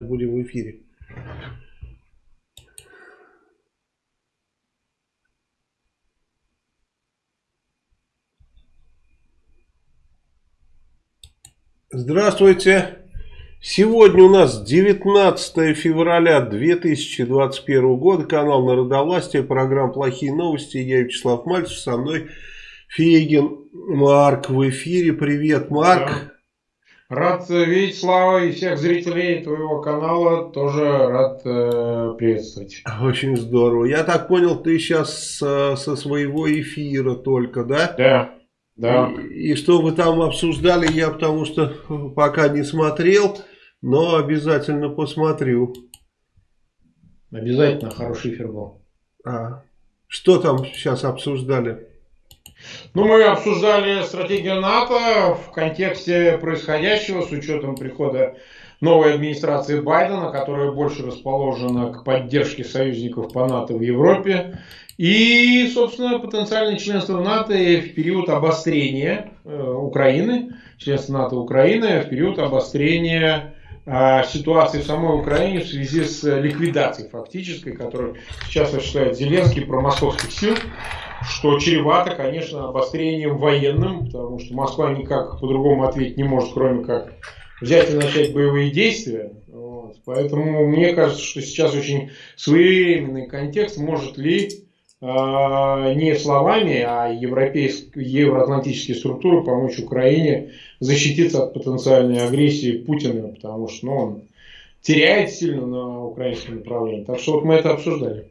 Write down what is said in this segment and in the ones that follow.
будем в эфире. Здравствуйте. Сегодня у нас 19 февраля 2021 года. Канал Народовластия, программа «Плохие новости». Я Вячеслав Мальцев, со мной Фегин Марк в эфире. Привет, Марк. Рад видеть, Слава, и всех зрителей твоего канала тоже рад э, приветствовать. Очень здорово. Я так понял, ты сейчас со, со своего эфира только, да? Да. Да. И, и что вы там обсуждали, я потому что пока не смотрел, но обязательно посмотрю. Обязательно хороший эфир был. А, что там сейчас обсуждали? Ну, мы обсуждали стратегию НАТО в контексте происходящего с учетом прихода новой администрации Байдена, которая больше расположена к поддержке союзников по НАТО в Европе. И, собственно, потенциальное членство НАТО в период обострения э, Украины, членство НАТО Украины в период обострения э, ситуации в самой Украине в связи с ликвидацией фактической, которую сейчас осуществляет Зеленский про московских сил что чревато, конечно, обострением военным, потому что Москва никак по-другому ответить не может, кроме как взять и начать боевые действия. Вот. Поэтому мне кажется, что сейчас очень своевременный контекст, может ли э, не словами, а европейские, евроатлантические структуры помочь Украине защититься от потенциальной агрессии Путина, потому что ну, он теряет сильно на украинском направлении. Так что вот мы это обсуждали.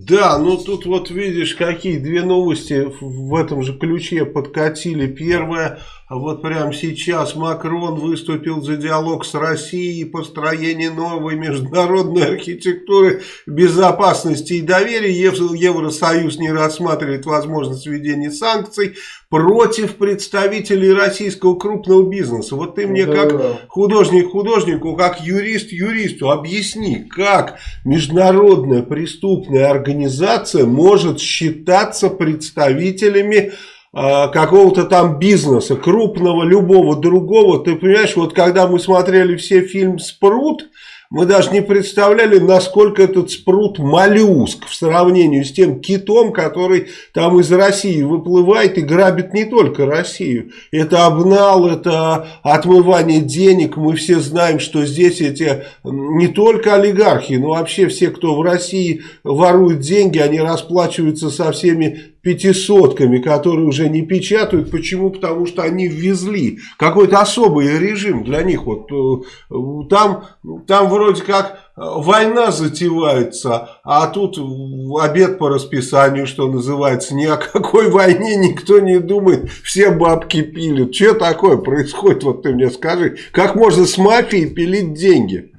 Да, ну тут вот видишь, какие две новости в этом же ключе подкатили. Первое, вот прямо сейчас Макрон выступил за диалог с Россией построение новой международной архитектуры безопасности и доверия. Евросоюз не рассматривает возможность введения санкций против представителей российского крупного бизнеса. Вот ты мне как художник художнику, как юрист юристу объясни, как международная преступная организация может считаться представителями а, какого-то там бизнеса, крупного, любого другого. Ты понимаешь, вот когда мы смотрели все фильм «Спрут», мы даже не представляли, насколько этот спрут моллюск в сравнении с тем китом, который там из России выплывает и грабит не только Россию. Это обнал, это отмывание денег. Мы все знаем, что здесь эти не только олигархи, но вообще все, кто в России ворует деньги, они расплачиваются со всеми пятисотками, которые уже не печатают. Почему? Потому что они ввезли какой-то особый режим для них. Вот э, там, там вроде как война затевается, а тут обед по расписанию, что называется. Ни о какой войне никто не думает, все бабки пилят. Что такое происходит, вот ты мне скажи. Как можно с мафией пилить деньги?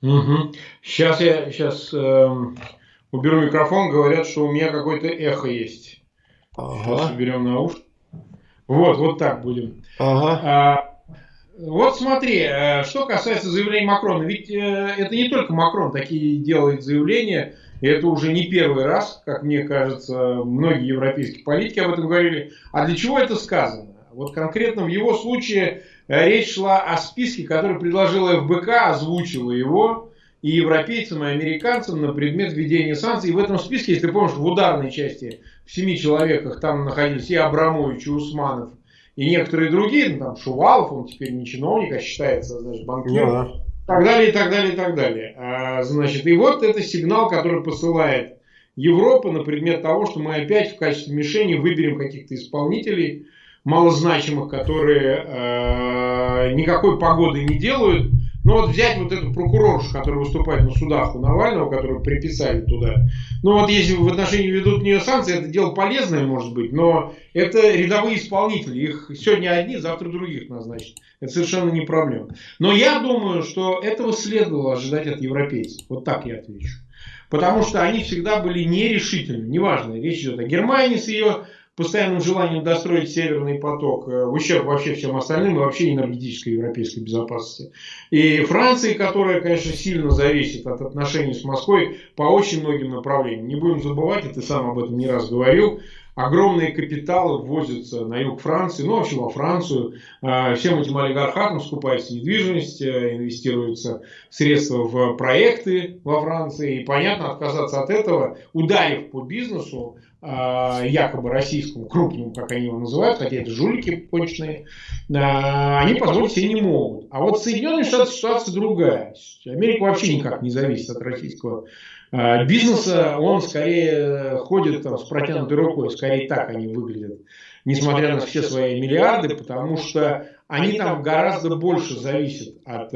Угу. Сейчас я сейчас эм, уберу микрофон, говорят, что у меня какое-то эхо есть. Ага. Сейчас уберем наушники. Вот, вот так будем. Ага. А, вот смотри, э, что касается заявления Макрона, ведь э, это не только Макрон такие делает заявления, и это уже не первый раз, как мне кажется, многие европейские политики об этом говорили. А для чего это сказано? Вот конкретно в его случае э, речь шла о списке, который предложила ФБК, озвучила его, и европейцам, и американцам на предмет введения санкций. И в этом списке, если ты помнишь, в ударной части в семи человеках там находились и Абрамович, и Усманов, и некоторые другие, ну, там Шувалов, он теперь не чиновник, а считается, значит, банкиром. Да. Так далее, и так далее, и так далее. А, значит, и вот это сигнал, который посылает Европа на предмет того, что мы опять в качестве мишени выберем каких-то исполнителей малозначимых, которые э, никакой погоды не делают, ну вот взять вот эту прокуроршу, которая выступает на судах у Навального, которую приписали туда. Ну вот если в отношении ведут нее санкции, это дело полезное может быть, но это рядовые исполнители. Их сегодня одни, завтра других назначат. Это совершенно не проблема. Но я думаю, что этого следовало ожидать от европейцев. Вот так я отвечу. Потому что они всегда были нерешительны. Неважно, речь идет о Германии с ее постоянным желанием достроить Северный поток э, в ущерб вообще всем остальным и вообще энергетической европейской безопасности. И Франции, которая, конечно, сильно зависит от отношений с Москвой по очень многим направлениям. Не будем забывать, и ты сам об этом не раз говорил, огромные капиталы ввозятся на юг Франции, ну вообще во Францию. А, всем этим олигархатам скупается недвижимость, э, инвестируются средства в проекты во Франции. И понятно, отказаться от этого, ударив по бизнесу, якобы российскому, крупному, как они его называют, хотя это жулики конченые, а, они позволить себе не могут. А вот Соединенные Штаты ситуация другая. Америка вообще никак не зависит от российского а, бизнеса, он скорее ходит там, с протянутой рукой, скорее так они выглядят, несмотря на все свои миллиарды, потому что они там гораздо больше зависят от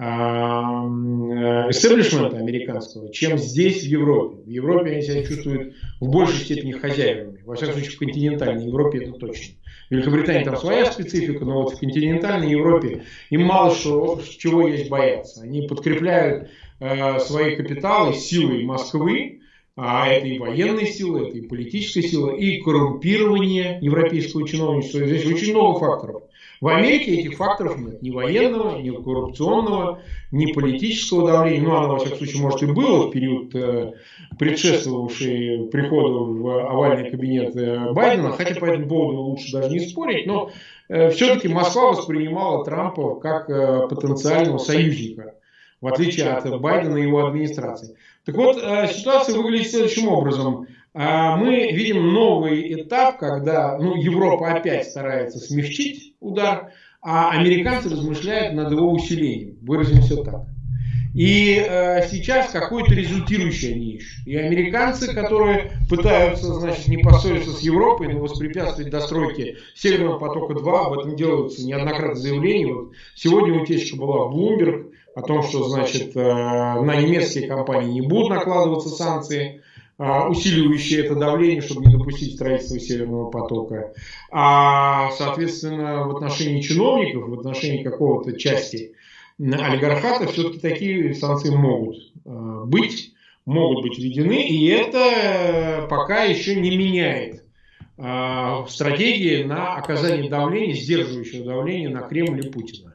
э, истеблишмента американского, чем здесь, в Европе. В Европе они себя чувствуют в большей степени хозяевами. Во всяком случае, в континентальной Европе это точно. В Великобритании там своя специфика, но вот в континентальной Европе им мало что, чего есть бояться. Они подкрепляют э, свои капиталы силой Москвы, а это и военные силы, это и политическая сила, и коррумпирование европейского чиновничества. Здесь очень много факторов. В Америке этих факторов нет. Ни военного, ни коррупционного, ни политического давления. Ну, оно, во всяком случае, может и было в период, э, предшествовавший приходу в овальный кабинет э, Байдена. Хотя по этому поводу лучше даже не спорить. Но э, все-таки Москва воспринимала Трампа как потенциального союзника в отличие от Байдена и его администрации. Так вот, ситуация выглядит следующим образом. А мы видим новый этап, когда ну, Европа опять старается смягчить удар, а американцы размышляют над его усилением. Выразимся так. И э, сейчас какое-то результирующее они ищут. И американцы, которые пытаются, значит, не поссориться с Европой, но воспрепятствовать достройке Северного потока-2, об этом делаются неоднократно заявления. Вот сегодня утечка была в Bloomberg о том, что, значит, э, на немецкие компании не будут накладываться санкции. А, усиливающие это давление, чтобы не допустить строительства Северного потока. А, соответственно, в отношении чиновников, в отношении какого-то части олигархата, все-таки такие санкции могут а, быть, могут быть введены, и это пока еще не меняет а, стратегии на оказание давления, сдерживающего давления на Кремль и Путина.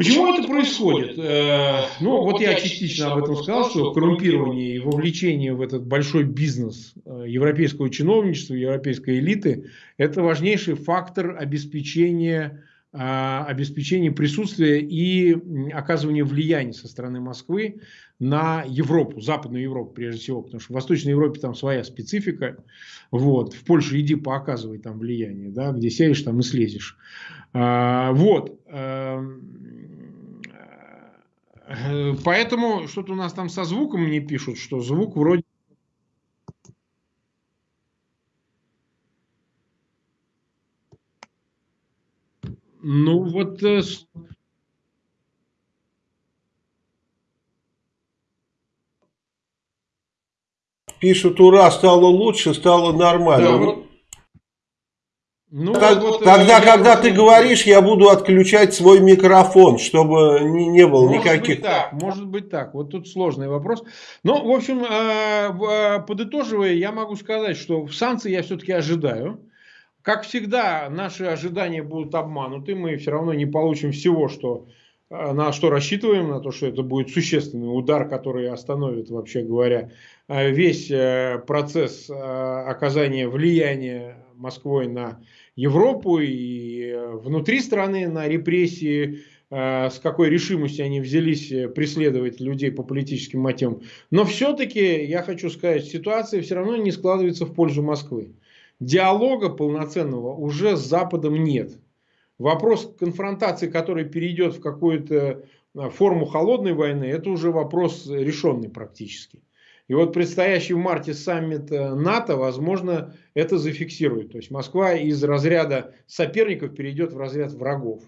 Почему это происходит? Э, ну, вот я частично об этом сказал, что коррумпирование и вовлечение в этот большой бизнес э, европейского чиновничества, европейской элиты – это важнейший фактор обеспечения, э, обеспечения присутствия и оказывания влияния со стороны Москвы на Европу, Западную Европу прежде всего, потому что в Восточной Европе там своя специфика. Вот. В Польшу иди пооказывай там влияние, да, где сядешь, там и слезешь. Вот. Э, поэтому что-то у нас там со звуком мне пишут, что звук вроде... Ну вот... Э, пишут, ура, стало лучше, стало нормально. Да, вот ну, так, вот, тогда, когда ты говоришь, я буду отключать свой микрофон, чтобы не, не было может никаких... Быть так, может быть так. Вот тут сложный вопрос. Но, в общем, э, э, подытоживая, я могу сказать, что санкции я все-таки ожидаю. Как всегда, наши ожидания будут обмануты. Мы все равно не получим всего, что, э, на что рассчитываем, на то, что это будет существенный удар, который остановит, вообще говоря, весь процесс оказания влияния Москвой на Европу и э, внутри страны на репрессии, э, с какой решимостью они взялись э, преследовать людей по политическим мотивам. Но все-таки, я хочу сказать, ситуация все равно не складывается в пользу Москвы. Диалога полноценного уже с Западом нет. Вопрос конфронтации, который перейдет в какую-то форму холодной войны, это уже вопрос решенный практически. И вот предстоящий в марте саммит НАТО, возможно, это зафиксирует. То есть Москва из разряда соперников перейдет в разряд врагов.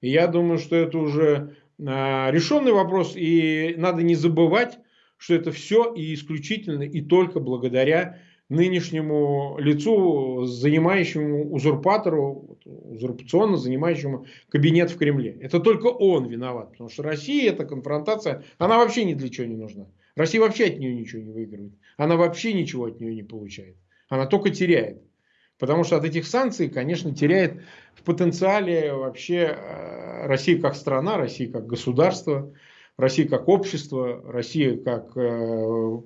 И я думаю, что это уже а, решенный вопрос. И надо не забывать, что это все и исключительно и только благодаря нынешнему лицу, занимающему узурпатору, узурпационно занимающему кабинет в Кремле. Это только он виноват, потому что Россия, эта конфронтация, она вообще ни для чего не нужна. Россия вообще от нее ничего не выигрывает. Она вообще ничего от нее не получает. Она только теряет. Потому что от этих санкций, конечно, теряет в потенциале вообще э, Россия как страна, Россия как государство, Россия как общество, Россия как э,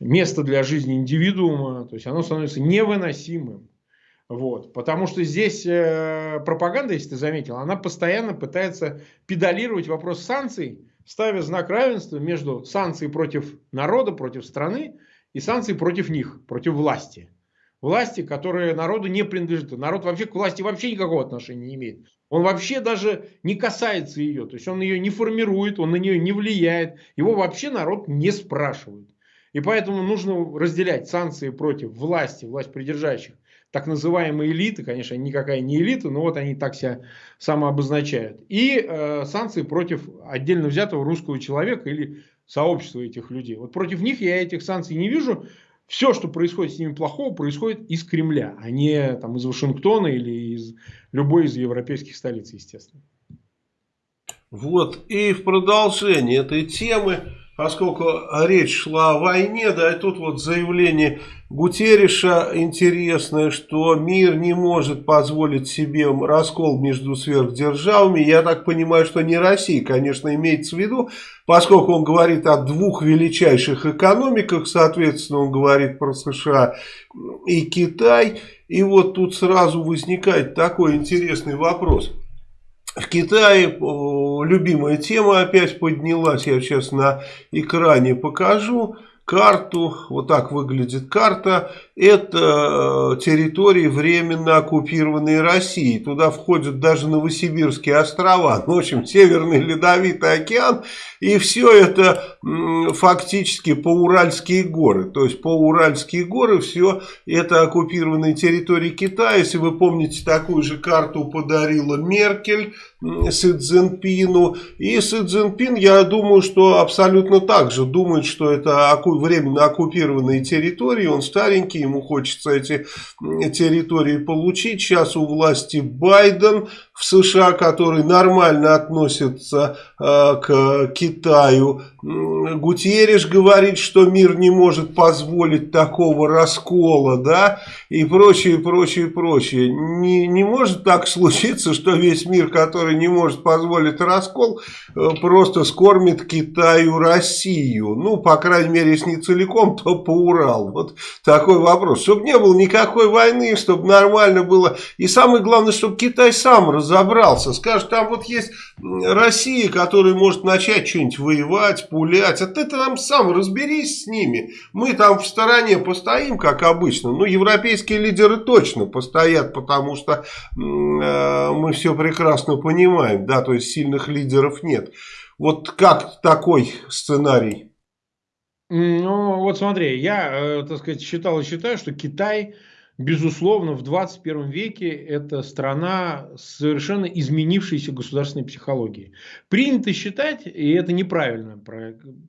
место для жизни индивидуума. То есть оно становится невыносимым. Вот. Потому что здесь э, пропаганда, если ты заметил, она постоянно пытается педалировать вопрос санкций, ставя знак равенства между санкцией против народа, против страны и санкцией против них, против власти власти, которая народу не принадлежит. Народ вообще к власти вообще никакого отношения не имеет. Он вообще даже не касается ее. То есть он ее не формирует, он на нее не влияет. Его вообще народ не спрашивает. И поэтому нужно разделять санкции против власти, власть придержащих, так называемые элиты, конечно, никакая не элита, но вот они так себя самообозначают, и э, санкции против отдельно взятого русского человека или сообщества этих людей. Вот против них я этих санкций не вижу, все, что происходит с ними плохого, происходит из Кремля, а не там, из Вашингтона или из любой из европейских столиц, естественно. Вот, и в продолжение этой темы поскольку речь шла о войне, да, и тут вот заявление Гутерриша интересное, что мир не может позволить себе раскол между сверхдержавами. Я так понимаю, что не Россия, конечно, имеется в виду, поскольку он говорит о двух величайших экономиках, соответственно, он говорит про США и Китай. И вот тут сразу возникает такой интересный вопрос – в Китае любимая тема опять поднялась, я сейчас на экране покажу карту, вот так выглядит карта, это э, территории временно оккупированной России. Туда входят даже Новосибирские острова, ну, в общем, Северный Ледовитый океан, и все это фактически по-уральские горы. То есть по-уральские горы все это оккупированные территории Китая. Если вы помните, такую же карту подарила Меркель Си Цзиньпину. И Си Цзиньпин, я думаю, что абсолютно так же думает, что это временно оккупированные территории. Он старенький, ему хочется эти территории получить. Сейчас у власти Байден в США, который нормально относится э, к Китаю. Гутерриш говорит, что мир не может позволить такого раскола, да, и прочее, прочее, прочее. Не, не может так случиться, что весь мир, который не может позволить раскол, э, просто скормит Китаю Россию. Ну, по крайней мере, если не целиком, то по Урал. Вот такой вопрос. Чтобы не было никакой войны, чтобы нормально было. И самое главное, чтобы Китай сам разобрался разобрался, скажет, там вот есть Россия, которая может начать что-нибудь воевать, пулять, а ты там сам разберись с ними. Мы там в стороне постоим, как обычно, ну, европейские лидеры точно постоят, потому что э, мы все прекрасно понимаем, да, то есть сильных лидеров нет. Вот как такой сценарий? Ну, вот смотри, я, э, так сказать, считал и считаю, что Китай Безусловно, в 21 веке это страна с совершенно изменившейся государственной психологией. Принято считать, и это неправильно,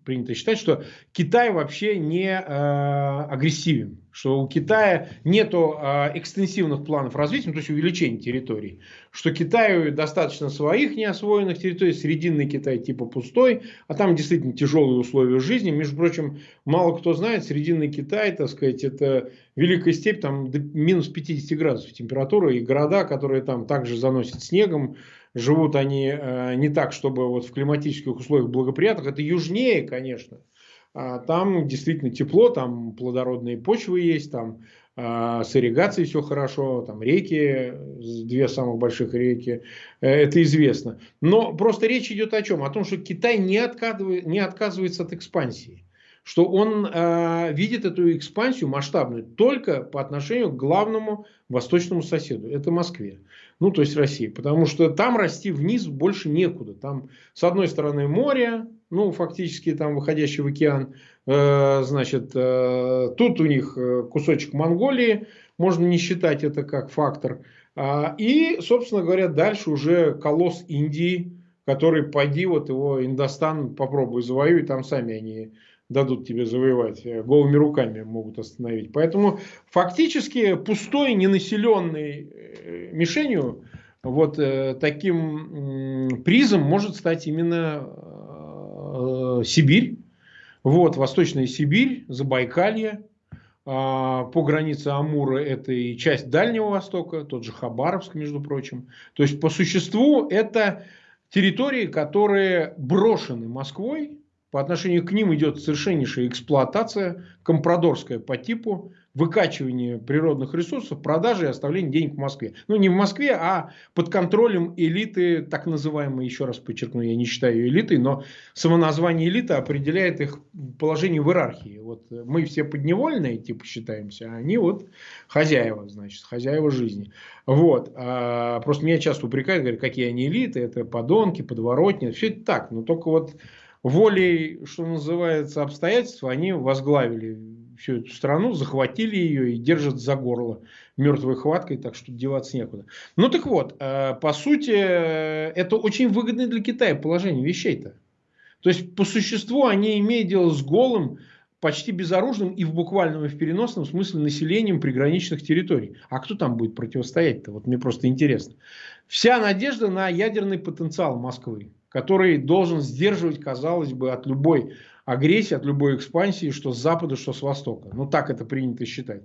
принято считать, что Китай вообще не э, агрессивен что у Китая нет а, экстенсивных планов развития, ну, то есть увеличения территорий, что Китаю достаточно своих неосвоенных территорий, срединный Китай типа пустой, а там действительно тяжелые условия жизни. Между прочим, мало кто знает, срединный Китай, так сказать, это великая степь, там до минус 50 градусов температура, и города, которые там также заносят снегом, живут они э, не так, чтобы вот в климатических условиях благоприятных, это южнее, конечно, а там действительно тепло, там плодородные почвы есть, там а, с ирригацией все хорошо, там реки, две самых больших реки, э, это известно. Но просто речь идет о чем? О том, что Китай не, отказывает, не отказывается от экспансии. Что он э, видит эту экспансию масштабную только по отношению к главному восточному соседу, это Москве ну то есть России, потому что там расти вниз больше некуда. Там с одной стороны море, ну фактически там выходящий в океан, э, значит, э, тут у них э, кусочек Монголии, можно не считать это как фактор. А, и, собственно говоря, дальше уже колосс Индии, который, пойди, вот его Индостан попробуй завоюй, там сами они дадут тебе завоевать, э, голыми руками могут остановить. Поэтому фактически пустой, ненаселенный э, мишенью, вот э, таким призом может стать именно Сибирь, вот, Восточная Сибирь, Забайкалье, а, по границе Амура это и часть Дальнего Востока, тот же Хабаровск, между прочим. То есть, по существу, это территории, которые брошены Москвой, по отношению к ним идет совершеннейшая эксплуатация, компрадорская по типу, выкачивание природных ресурсов, продажи и оставление денег в Москве. Ну, не в Москве, а под контролем элиты, так называемой, еще раз подчеркну, я не считаю ее элитой, но само название элиты определяет их положение в иерархии. Вот мы все подневольные, типа, считаемся, а они вот хозяева, значит, хозяева жизни. Вот. А просто меня часто упрекают, говорят, какие они элиты, это подонки, подворотни, все это так, но только вот волей, что называется, обстоятельств, они возглавили всю эту страну, захватили ее и держат за горло мертвой хваткой, так что деваться некуда. Ну так вот, э, по сути, это очень выгодное для Китая положение вещей-то. То есть, по существу, они имеют дело с голым, почти безоружным и в буквальном и в переносном смысле населением приграничных территорий. А кто там будет противостоять-то? Вот мне просто интересно. Вся надежда на ядерный потенциал Москвы, который должен сдерживать, казалось бы, от любой агрессии, от любой экспансии, что с запада, что с востока. Ну, так это принято считать.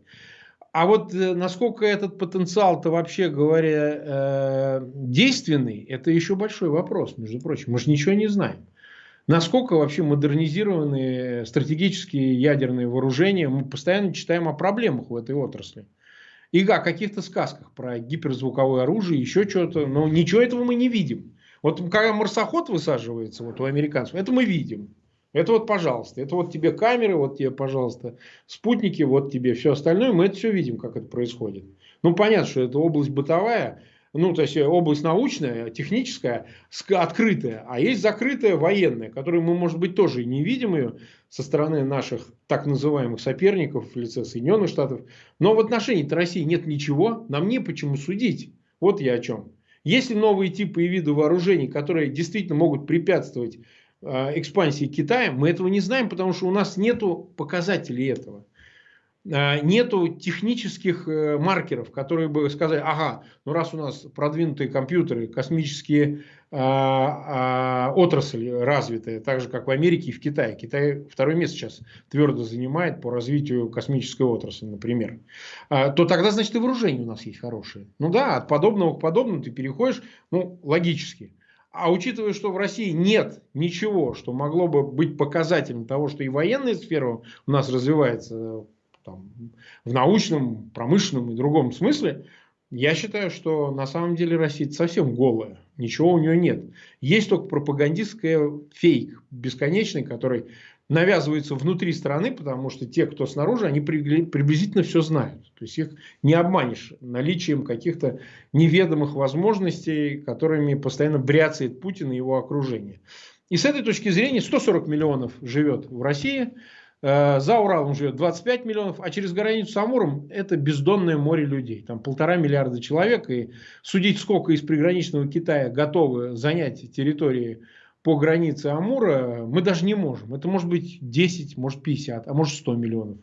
А вот э, насколько этот потенциал-то вообще говоря э, действенный, это еще большой вопрос, между прочим. Мы же ничего не знаем. Насколько вообще модернизированы стратегические ядерные вооружения, мы постоянно читаем о проблемах в этой отрасли. И о каких-то сказках про гиперзвуковое оружие, еще что-то, но ничего этого мы не видим. Вот когда марсоход высаживается вот у американцев, это мы видим. Это вот, пожалуйста, это вот тебе камеры, вот тебе, пожалуйста, спутники, вот тебе все остальное. Мы это все видим, как это происходит. Ну, понятно, что это область бытовая, ну, то есть область научная, техническая, открытая, а есть закрытая военная, которую мы, может быть, тоже и не видим ее со стороны наших так называемых соперников в лице Соединенных Штатов. Но в отношении России нет ничего, нам не почему судить. Вот я о чем. Есть ли новые типы и виды вооружений, которые действительно могут препятствовать Э, экспансии Китая, мы этого не знаем, потому что у нас нет показателей этого. Э, нету технических э, маркеров, которые бы сказали, ага, ну раз у нас продвинутые компьютеры, космические а, а, отрасли развитые, так же как в Америке и в Китае. Китай второе место сейчас твердо занимает по развитию космической отрасли, например. А, то тогда, значит, и вооружение у нас есть хорошее. Ну да, от подобного к подобному ты переходишь, ну, логически. А учитывая, что в России нет ничего, что могло бы быть показателем того, что и военная сфера у нас развивается там, в научном, промышленном и другом смысле, я считаю, что на самом деле Россия совсем голая. Ничего у нее нет. Есть только пропагандистская фейк бесконечный, который навязывается внутри страны, потому что те, кто снаружи, они приблизительно все знают. То есть их не обманешь наличием каких-то неведомых возможностей, которыми постоянно бряцает Путин и его окружение. И с этой точки зрения 140 миллионов живет в России, за Уралом живет 25 миллионов, а через границу с Амуром это бездонное море людей. Там полтора миллиарда человек. И судить, сколько из приграничного Китая готовы занять территории по границе Амура мы даже не можем. Это может быть 10, может 50, а может 100 миллионов.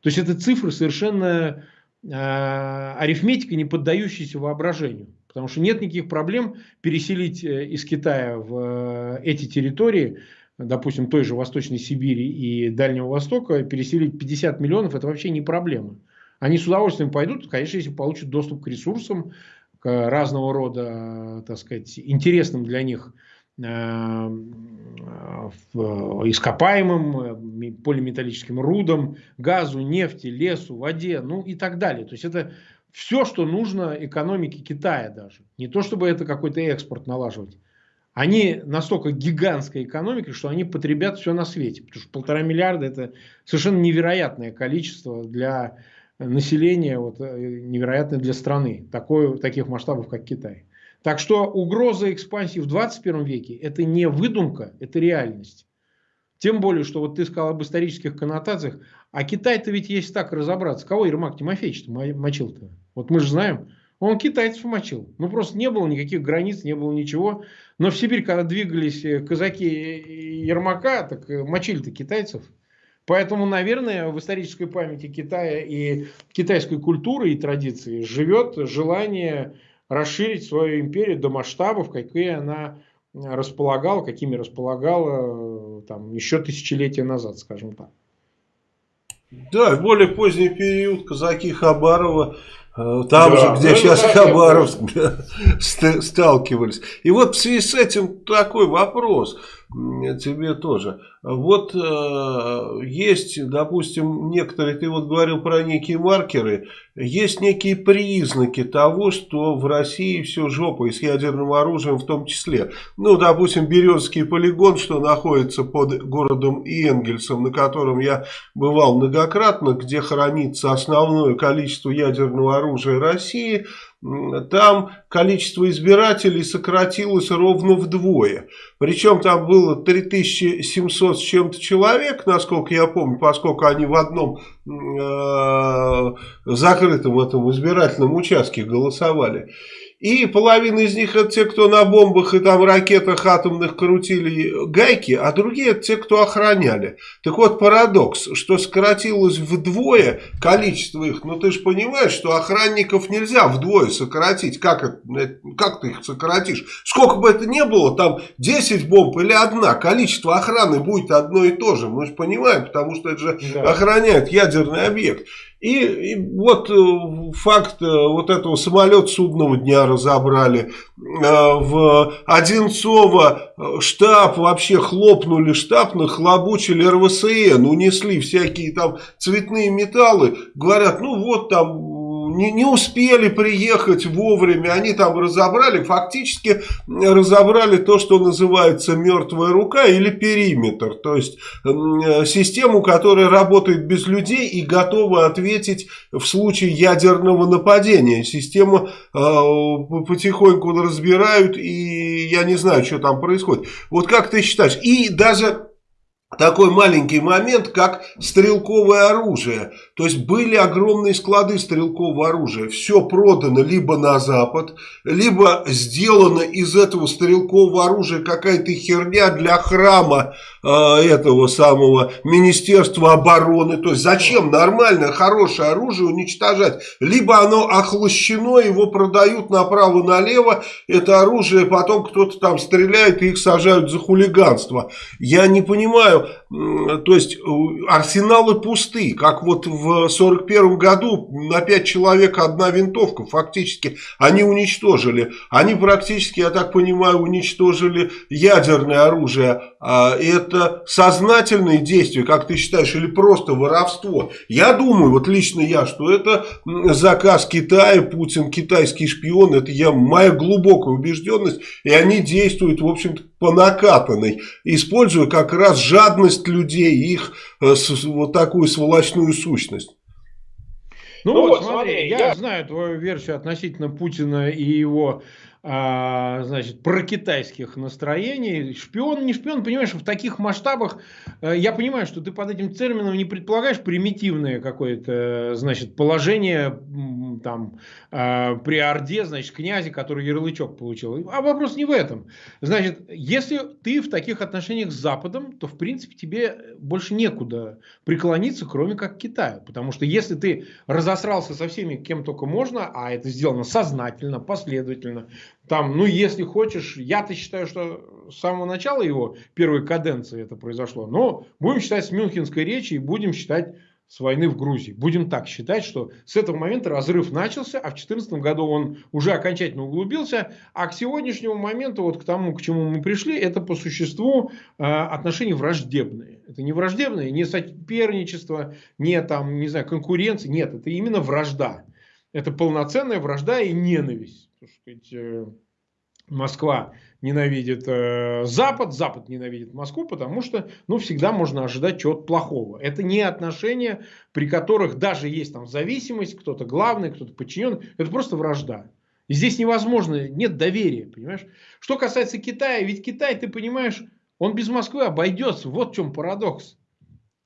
То есть это цифры совершенно э, арифметика, не поддающаяся воображению. Потому что нет никаких проблем переселить э, из Китая в э, эти территории, допустим, той же Восточной Сибири и Дальнего Востока, переселить 50 миллионов, это вообще не проблема. Они с удовольствием пойдут, конечно, если получат доступ к ресурсам, к разного рода, так сказать, интересным для них Э, ископаемым, э, полиметаллическим рудам, газу, нефти, лесу, воде, ну и так далее. То есть это все, что нужно экономике Китая даже. Не то, чтобы это какой-то экспорт налаживать. Они настолько гигантская экономика, что они потребят все на свете. Потому что полтора миллиарда это совершенно невероятное количество для населения, вот, э, невероятное для страны. Такое, таких масштабов, как Китай. Так что угроза экспансии в 21 веке – это не выдумка, это реальность. Тем более, что вот ты сказал об исторических коннотациях, а Китай-то ведь есть так разобраться. Кого Ермак Тимофеевич мочил-то? Вот мы же знаем, он китайцев мочил. Ну, просто не было никаких границ, не было ничего. Но в Сибирь, когда двигались э, казаки Ермака, так э, мочили-то китайцев. Поэтому, наверное, в исторической памяти Китая и китайской культуры и традиции живет желание расширить свою империю до масштабов, какие она располагала, какими располагала там, еще тысячелетия назад, скажем так. Да, в более поздний период казаки Хабарова Э, там да, же, где ну, сейчас Хабаровск, сталкивались. И вот в связи с этим такой вопрос тебе тоже. Вот э, есть, допустим, некоторые, ты вот говорил про некие маркеры, есть некие признаки того, что в России все жопа и с ядерным оружием в том числе. Ну, допустим, Березский полигон, что находится под городом Энгельсом, на котором я бывал многократно, где хранится основное количество ядерного оружия России – там количество избирателей сократилось ровно вдвое. Причем там было 3700 с чем-то человек, насколько я помню, поскольку они в одном э, закрытом этом избирательном участке голосовали. И половина из них это те, кто на бомбах и там ракетах атомных крутили гайки, а другие это те, кто охраняли. Так вот парадокс, что сократилось вдвое количество их. Ну ты же понимаешь, что охранников нельзя вдвое сократить. Как, это, как ты их сократишь? Сколько бы это ни было, там 10 бомб или одна, количество охраны будет одно и то же. Мы же понимаем, потому что это же да. охраняет ядерный объект. И, и вот э, факт э, вот этого самолет судного дня разобрали. Э, в Одинцово штаб вообще хлопнули штаб, нахлобучили РВСН, унесли всякие там цветные металлы. Говорят, ну вот там не, не успели приехать вовремя, они там разобрали, фактически разобрали то, что называется мертвая рука или периметр, то есть систему, которая работает без людей и готова ответить в случае ядерного нападения. Систему э, потихоньку разбирают и я не знаю, что там происходит. Вот как ты считаешь? И даже такой маленький момент, как стрелковое оружие. То есть были огромные склады стрелкового оружия. Все продано либо на Запад, либо сделано из этого стрелкового оружия какая-то херня для храма э, этого самого Министерства обороны. То есть зачем нормальное, хорошее оружие уничтожать? Либо оно охлощено, его продают направо-налево. Это оружие потом кто-то там стреляет и их сажают за хулиганство. Я не понимаю то есть арсеналы пусты, как вот в 41 году на 5 человек одна винтовка, фактически они уничтожили. Они практически, я так понимаю, уничтожили ядерное оружие. А это сознательные действия, как ты считаешь, или просто воровство? Я думаю, вот лично я, что это заказ Китая, Путин китайский шпион, это я, моя глубокая убежденность, и они действуют, в общем-то, по накатанной, используя как раз жадность людей, их э, вот такую сволочную сущность. Ну, ну вот, смотри, я, я знаю твою версию относительно Путина и его а, значит, про китайских настроений. Шпион, не шпион, понимаешь, в таких масштабах, э, я понимаю, что ты под этим термином не предполагаешь примитивное какое-то, значит, положение там а, при Орде, значит, князе, который ярлычок получил. А вопрос не в этом. Значит, если ты в таких отношениях с Западом, то, в принципе, тебе больше некуда преклониться, кроме как Китаю. Потому что если ты разосрался со всеми, кем только можно, а это сделано сознательно, последовательно, там, ну, если хочешь, я-то считаю, что с самого начала его первой каденции это произошло. Но будем считать с Мюнхенской речи и будем считать с войны в Грузии. Будем так считать, что с этого момента разрыв начался, а в 2014 году он уже окончательно углубился, а к сегодняшнему моменту, вот к тому, к чему мы пришли, это по существу э, отношения враждебные. Это не враждебные, не соперничество, не там, не знаю, конкуренция, нет, это именно вражда. Это полноценная вражда и ненависть так сказать, э, Москва ненавидит э, Запад, Запад ненавидит Москву, потому что, ну, всегда можно ожидать чего-то плохого. Это не отношения, при которых даже есть там зависимость, кто-то главный, кто-то подчиненный. Это просто вражда. И здесь невозможно, нет доверия, понимаешь? Что касается Китая, ведь Китай, ты понимаешь, он без Москвы обойдется. Вот в чем парадокс.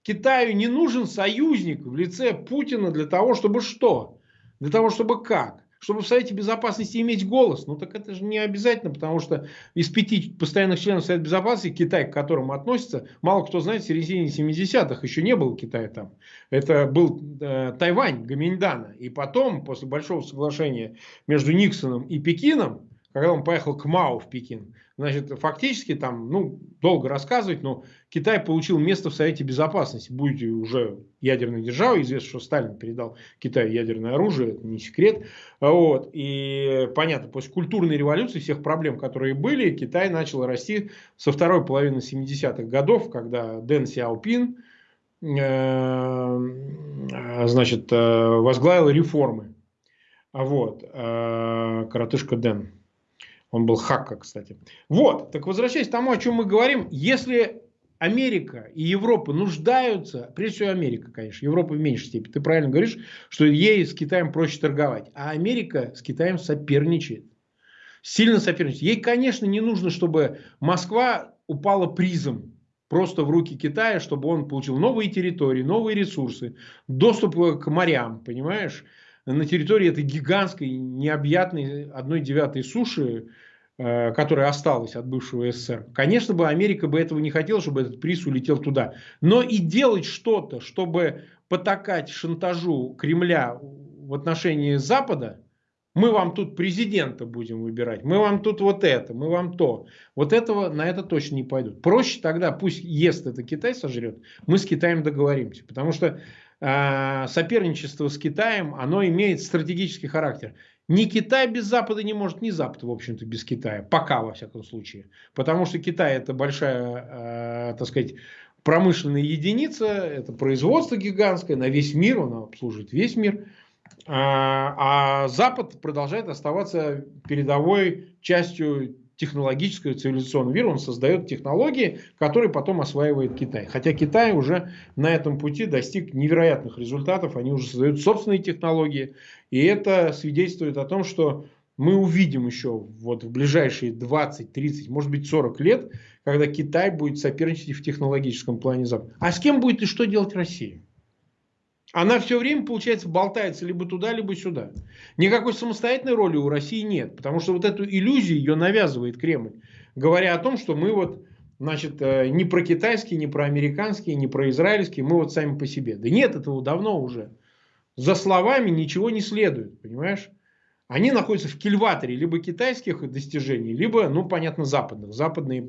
Китаю не нужен союзник в лице Путина для того, чтобы что? Для того, чтобы как? Чтобы в Совете Безопасности иметь голос, ну так это же не обязательно, потому что из пяти постоянных членов Совета Безопасности, Китай, к которому относится, мало кто знает, в середине 70-х еще не было Китая там. Это был э, Тайвань, Гаминьдана. И потом, после большого соглашения между Никсоном и Пекином, когда он поехал к Мао в Пекин, Значит, фактически там, ну, долго рассказывать, но Китай получил место в Совете Безопасности. Будете уже ядерной державой, известно, что Сталин передал Китаю ядерное оружие, это не секрет. Вот. И понятно, после культурной революции, всех проблем, которые были, Китай начал расти со второй половины 70-х годов, когда Дэн Сяопин, э, значит, э, возглавил реформы. Вот. Э, коротышка Дэн. Он был хакка, кстати. Вот, так возвращаясь к тому, о чем мы говорим, если Америка и Европа нуждаются, прежде всего Америка, конечно, Европа в меньшей степени. Ты правильно говоришь, что ей с Китаем проще торговать. А Америка с Китаем соперничает. Сильно соперничает. Ей, конечно, не нужно, чтобы Москва упала призом просто в руки Китая, чтобы он получил новые территории, новые ресурсы, доступ к морям, понимаешь? На территории этой гигантской, необъятной одной девятой суши, э, которая осталась от бывшего СССР. Конечно бы Америка бы этого не хотела, чтобы этот приз улетел туда. Но и делать что-то, чтобы потакать шантажу Кремля в отношении Запада, мы вам тут президента будем выбирать, мы вам тут вот это, мы вам то. Вот этого на это точно не пойдут. Проще тогда, пусть ест это Китай сожрет, мы с Китаем договоримся. Потому что соперничество с Китаем, оно имеет стратегический характер. Ни Китай без Запада не может, ни Запад, в общем-то, без Китая. Пока, во всяком случае. Потому что Китай это большая, э, так сказать, промышленная единица, это производство гигантское на весь мир, он обслуживает весь мир. А, а Запад продолжает оставаться передовой частью технологического цивилизационного мира, он создает технологии, которые потом осваивает Китай. Хотя Китай уже на этом пути достиг невероятных результатов, они уже создают собственные технологии, и это свидетельствует о том, что мы увидим еще вот в ближайшие 20, 30, может быть 40 лет, когда Китай будет соперничать в технологическом плане Запада. А с кем будет и что делать Россия? Она все время, получается, болтается либо туда, либо сюда. Никакой самостоятельной роли у России нет. Потому что вот эту иллюзию ее навязывает Кремль. Говоря о том, что мы вот, значит, э, не про китайские, не про американские, не про израильские, мы вот сами по себе. Да нет этого давно уже. За словами ничего не следует, понимаешь? Они находятся в кильваторе либо китайских достижений, либо, ну, понятно, западных. Западные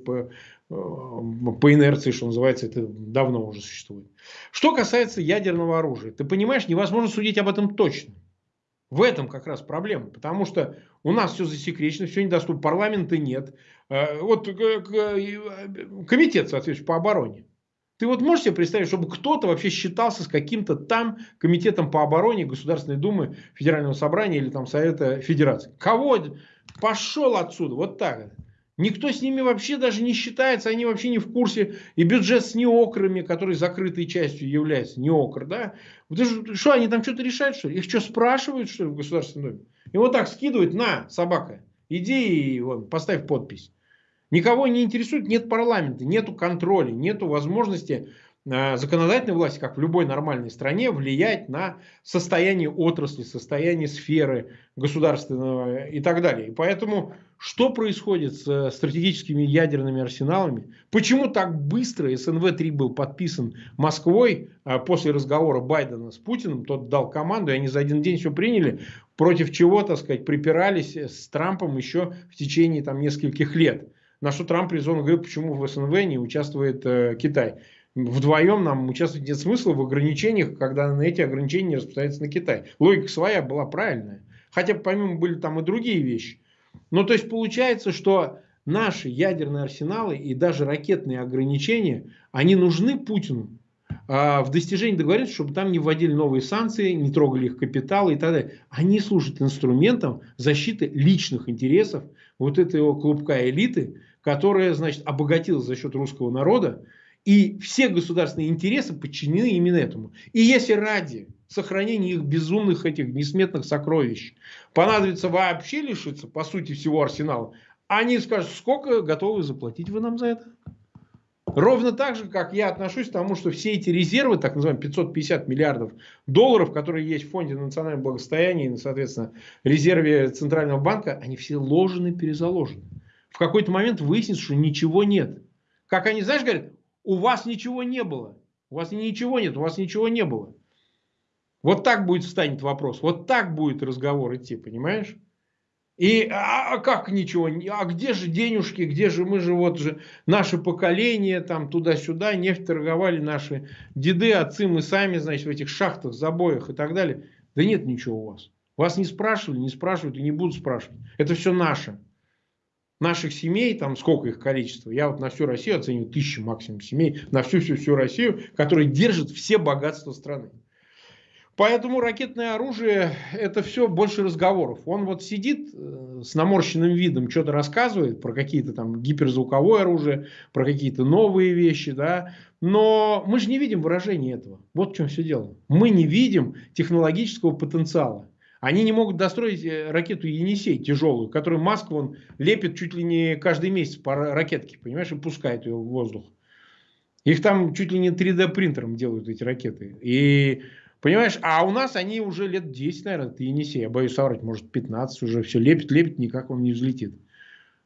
по, э, по инерции, что называется, это давно уже существует. Что касается ядерного оружия, ты понимаешь, невозможно судить об этом точно. В этом как раз проблема, потому что у нас все засекречено, все недоступно, парламента нет. Э, вот э, комитет, соответственно, по обороне. Ты вот можешь себе представить, чтобы кто-то вообще считался с каким-то там комитетом по обороне Государственной Думы Федерального собрания или там Совета Федерации? Кого? Пошел отсюда. Вот так. Никто с ними вообще даже не считается, они вообще не в курсе. И бюджет с неокрами, который закрытой частью является, неокр, да? Что, они там что-то решают, что ли? Их что, спрашивают, что ли, в Государственной Думе? И вот так скидывают, на, собака, иди и вон, поставь подпись. Никого не интересует, нет парламента, нет контроля, нет возможности законодательной власти, как в любой нормальной стране, влиять на состояние отрасли, состояние сферы государственного и так далее. И поэтому, что происходит с стратегическими ядерными арсеналами? Почему так быстро СНВ-3 был подписан Москвой э, после разговора Байдена с Путиным? Тот дал команду, и они за один день все приняли, против чего, так сказать, припирались с Трампом еще в течение там, нескольких лет. На что Трамп резонно говорит, почему в СНВ не участвует э, Китай. Вдвоем нам участвовать нет смысла в ограничениях, когда на эти ограничения не распространяются на Китай. Логика своя была правильная. Хотя помимо были там и другие вещи. Но то есть получается, что наши ядерные арсеналы и даже ракетные ограничения, они нужны Путину а, в достижении договоренности, чтобы там не вводили новые санкции, не трогали их капиталы и так далее. Они служат инструментом защиты личных интересов вот этого клубка элиты, которая, значит, обогатилась за счет русского народа, и все государственные интересы подчинены именно этому. И если ради сохранения их безумных этих несметных сокровищ понадобится вообще лишиться, по сути, всего арсенала, они скажут, сколько готовы заплатить вы нам за это? Ровно так же, как я отношусь к тому, что все эти резервы, так называемые 550 миллиардов долларов, которые есть в фонде национального благосостояния и, соответственно, резерве Центрального банка, они все ложены, перезаложены в какой-то момент выяснится, что ничего нет. Как они, знаешь, говорят, у вас ничего не было. У вас ничего нет, у вас ничего не было. Вот так будет встанет вопрос. Вот так будет разговор идти, понимаешь? И а, а как ничего? А где же денежки? Где же мы же вот же наше поколение там туда-сюда нефть торговали наши деды, отцы, мы сами, значит, в этих шахтах, забоях и так далее. Да нет ничего у вас. Вас не спрашивали, не спрашивают и не будут спрашивать. Это все наше. Наших семей, там сколько их количество, я вот на всю Россию оцениваю тысячи максимум семей, на всю-всю-всю Россию, которые держат все богатства страны. Поэтому ракетное оружие это все больше разговоров. Он вот сидит э, с наморщенным видом, что-то рассказывает про какие-то там гиперзвуковое оружие, про какие-то новые вещи, да. Но мы же не видим выражения этого. Вот в чем все дело. Мы не видим технологического потенциала. Они не могут достроить э, ракету Енисей тяжелую, которую Маск вон лепит чуть ли не каждый месяц по ракетке, понимаешь, и пускает ее в воздух. Их там чуть ли не 3D принтером делают эти ракеты. И Понимаешь, а у нас они уже лет 10, наверное, ты Енисей, я боюсь соврать, может 15 уже все лепит, лепит, никак он не взлетит.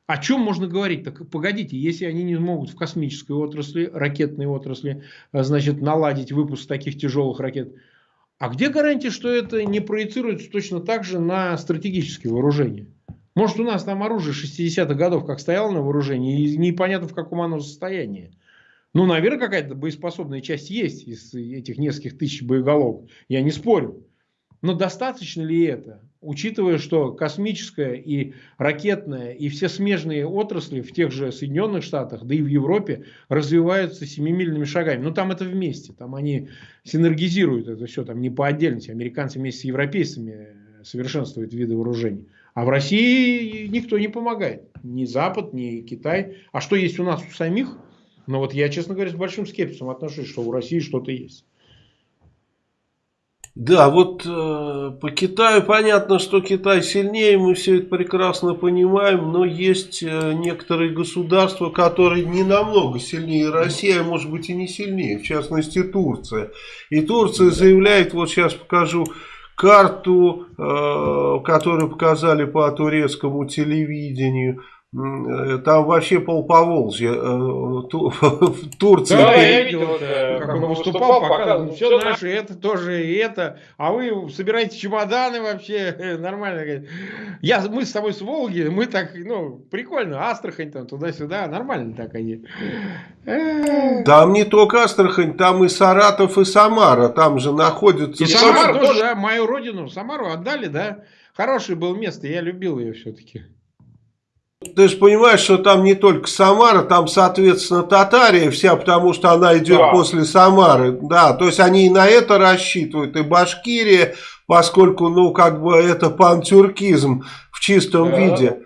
О чем можно говорить? Так погодите, если они не могут в космической отрасли, ракетной отрасли, а, значит, наладить выпуск таких тяжелых ракет, а где гарантия, что это не проецируется точно так же на стратегические вооружения? Может, у нас там оружие 60-х годов как стояло на вооружении, и непонятно в каком оно состоянии. Ну, наверное, какая-то боеспособная часть есть из этих нескольких тысяч боеголовок. Я не спорю. Но достаточно ли это, учитывая, что космическая и ракетная и все смежные отрасли в тех же Соединенных Штатах, да и в Европе развиваются семимильными шагами. Ну, там это вместе, там они синергизируют это все, там не по отдельности. Американцы вместе с европейцами совершенствуют виды вооружений. А в России никто не помогает. Ни Запад, ни Китай. А что есть у нас у самих – но вот я, честно говоря, с большим скепсисом отношусь, что у России что-то есть. Да, вот э, по Китаю понятно, что Китай сильнее, мы все это прекрасно понимаем, но есть э, некоторые государства, которые не намного сильнее России, а может быть и не сильнее, в частности Турция. И Турция заявляет, вот сейчас покажу карту, э, которую показали по турецкому телевидению, там вообще полповолжья э, в Турции. Да, я видел, как он выступал, показывал, все наше, это тоже и это. А вы собираете чемоданы вообще, нормально. Я, мы с тобой с Волги, мы так, ну, прикольно, Астрахань там туда-сюда, нормально так они. Там не только Астрахань, там и Саратов, и Самара, там же находятся... И Самара тоже, да, мою родину, Самару отдали, да. Хорошее было место, я любил ее все-таки. Ты же понимаешь, что там не только Самара, там, соответственно, Татария вся, потому что она идет да. после Самары. Да, то есть они и на это рассчитывают, и Башкирия, поскольку, ну, как бы это пантюркизм в чистом да. виде.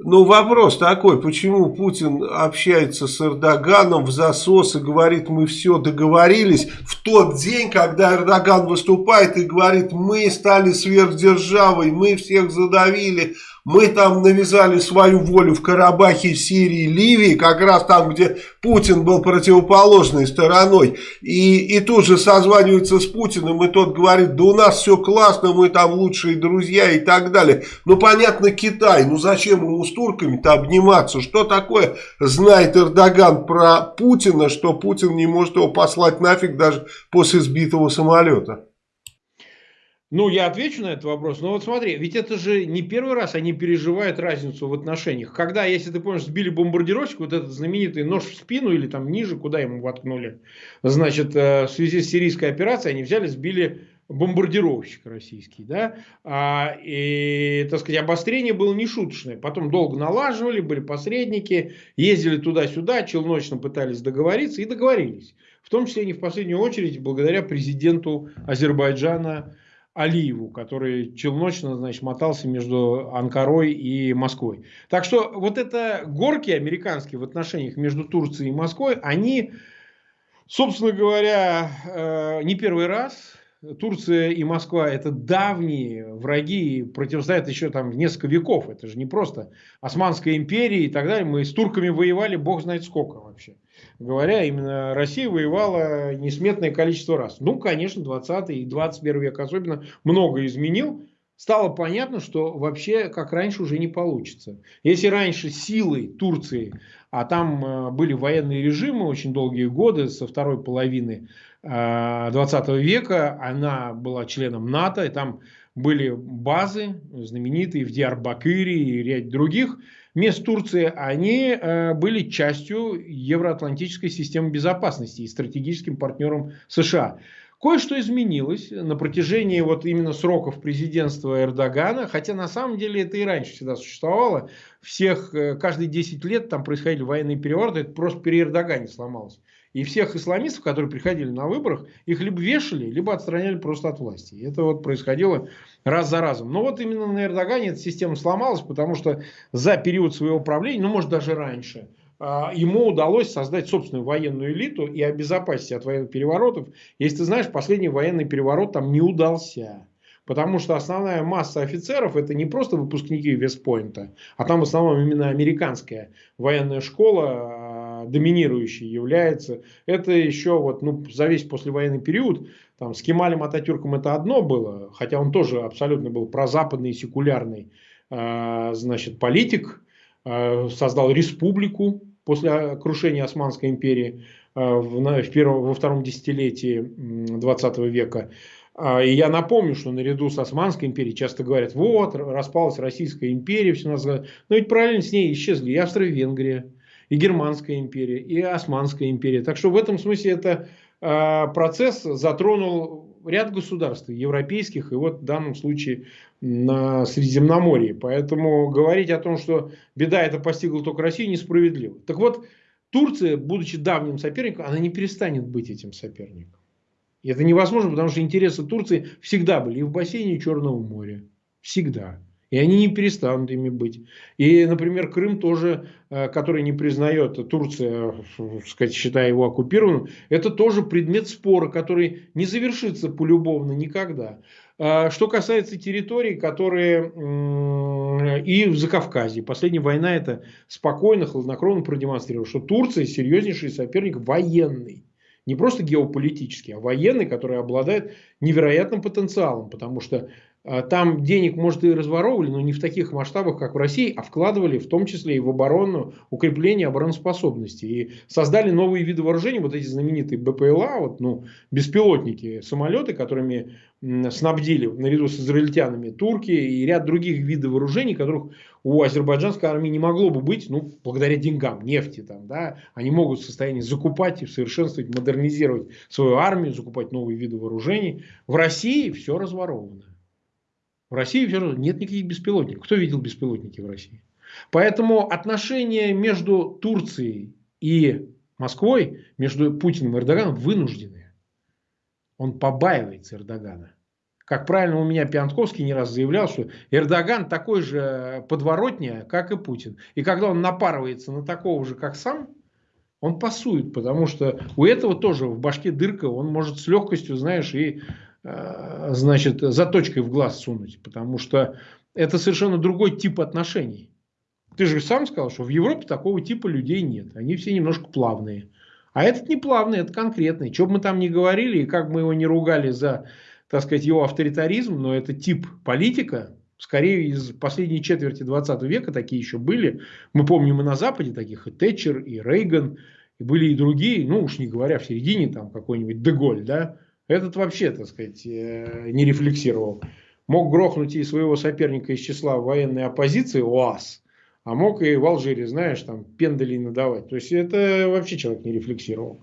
Ну, вопрос такой, почему Путин общается с Эрдоганом в засос и говорит, мы все договорились, в тот день, когда Эрдоган выступает и говорит, мы стали сверхдержавой, мы всех задавили, мы там навязали свою волю в Карабахе, Сирии, Ливии, как раз там, где Путин был противоположной стороной. И, и тут же созванивается с Путиным, и тот говорит, да у нас все классно, мы там лучшие друзья и так далее. Ну, понятно, Китай, ну зачем ему с турками-то обниматься? Что такое знает Эрдоган про Путина, что Путин не может его послать нафиг даже после сбитого самолета? Ну, я отвечу на этот вопрос. Но вот смотри, ведь это же не первый раз они переживают разницу в отношениях. Когда, если ты помнишь, сбили бомбардировщик, вот этот знаменитый нож в спину или там ниже, куда ему воткнули, значит, э, в связи с сирийской операцией они взяли, сбили бомбардировщик российский, да, а, и, так сказать, обострение было нешуточное. Потом долго налаживали, были посредники, ездили туда-сюда, челночно пытались договориться и договорились. В том числе не в последнюю очередь благодаря президенту Азербайджана Алиеву, который челночно, значит, мотался между Анкарой и Москвой. Так что вот это горки американские в отношениях между Турцией и Москвой, они, собственно говоря, э, не первый раз. Турция и Москва это давние враги, противостоят еще там несколько веков. Это же не просто Османская империя и так далее. Мы с турками воевали бог знает сколько вообще говоря, именно Россия воевала несметное количество раз. Ну, конечно, 20 и 21 век особенно много изменил. Стало понятно, что вообще как раньше уже не получится. Если раньше силой Турции, а там э, были военные режимы очень долгие годы, со второй половины 20 э, века, она была членом НАТО, и там были базы знаменитые в Диарбакыре и ряд других мест Турции, они э, были частью евроатлантической системы безопасности и стратегическим партнером США. Кое-что изменилось на протяжении вот именно сроков президентства Эрдогана, хотя на самом деле это и раньше всегда существовало. Всех, э, каждые 10 лет там происходили военные перевороты, это просто при Эрдогане сломалось. И всех исламистов, которые приходили на выборах, их либо вешали, либо отстраняли просто от власти. И это вот происходило раз за разом. Но вот именно на Эрдогане эта система сломалась, потому что за период своего правления, ну может даже раньше, а, ему удалось создать собственную военную элиту и обезопасить от военных переворотов. Если ты знаешь, последний военный переворот там не удался. Потому что основная масса офицеров это не просто выпускники Вестпойнта, а там в основном именно американская военная школа доминирующей является. Это еще вот, ну, за весь послевоенный период, там, с Кемалем Ататюрком это одно было, хотя он тоже абсолютно был прозападный, секулярный, э, значит, политик, э, создал республику, после крушения Османской империи э, в, в первом, во втором десятилетии 20 века. И я напомню, что наряду с Османской империей часто говорят, вот, распалась Российская империя, все нас... но ведь параллельно с ней исчезли и Австро-Венгрия, и Германская империя, и Османская империя. Так что в этом смысле это а, процесс затронул ряд государств, европейских, и вот в данном случае на Средиземноморье. Поэтому говорить о том, что беда это постигла только Россию, несправедливо. Так вот, Турция, будучи давним соперником, она не перестанет быть этим соперником. И это невозможно, потому что интересы Турции всегда были и в бассейне Черного моря. Всегда. И они не перестанут ими быть. И, например, Крым тоже, э, который не признает Турция, сказать, считая его оккупированным, это тоже предмет спора, который не завершится полюбовно никогда. А что касается территорий, которые и в Закавказье. Последняя война это спокойно, хладнокровно продемонстрировала, что Турция серьезнейший соперник военный. Не просто геополитический, а военный, который обладает невероятным потенциалом. Потому что там денег, может, и разворовывали, но не в таких масштабах, как в России, а вкладывали в том числе и в оборону, укрепление обороноспособности. И создали новые виды вооружений, вот эти знаменитые БПЛА, вот, ну, беспилотники, самолеты, которыми снабдили наряду с израильтянами турки и ряд других видов вооружений, которых у азербайджанской армии не могло бы быть, ну, благодаря деньгам, нефти там, да, они могут в состоянии закупать и совершенствовать, модернизировать свою армию, закупать новые виды вооружений. В России все разворовано. В России все равно нет никаких беспилотников. Кто видел беспилотники в России? Поэтому отношения между Турцией и Москвой, между Путиным и Эрдоганом вынужденные. Он побаивается Эрдогана. Как правильно у меня Пиантковский не раз заявлял, что Эрдоган такой же подворотня, как и Путин. И когда он напарывается на такого же, как сам, он пасует, потому что у этого тоже в башке дырка, он может с легкостью, знаешь, и значит, заточкой в глаз сунуть, потому что это совершенно другой тип отношений. Ты же сам сказал, что в Европе такого типа людей нет. Они все немножко плавные. А этот не плавный, это конкретный. Что бы мы там ни говорили, и как мы его не ругали за, так сказать, его авторитаризм, но это тип политика, скорее из последней четверти 20 века такие еще были. Мы помним и на Западе таких, и Тэтчер, и Рейган, и были и другие, ну уж не говоря в середине, там какой-нибудь Деголь, да, этот вообще, так сказать, э, не рефлексировал. Мог грохнуть и своего соперника из числа военной оппозиции, УАЗ, а мог и в Алжире, знаешь, там пендали надавать. То есть это вообще человек не рефлексировал.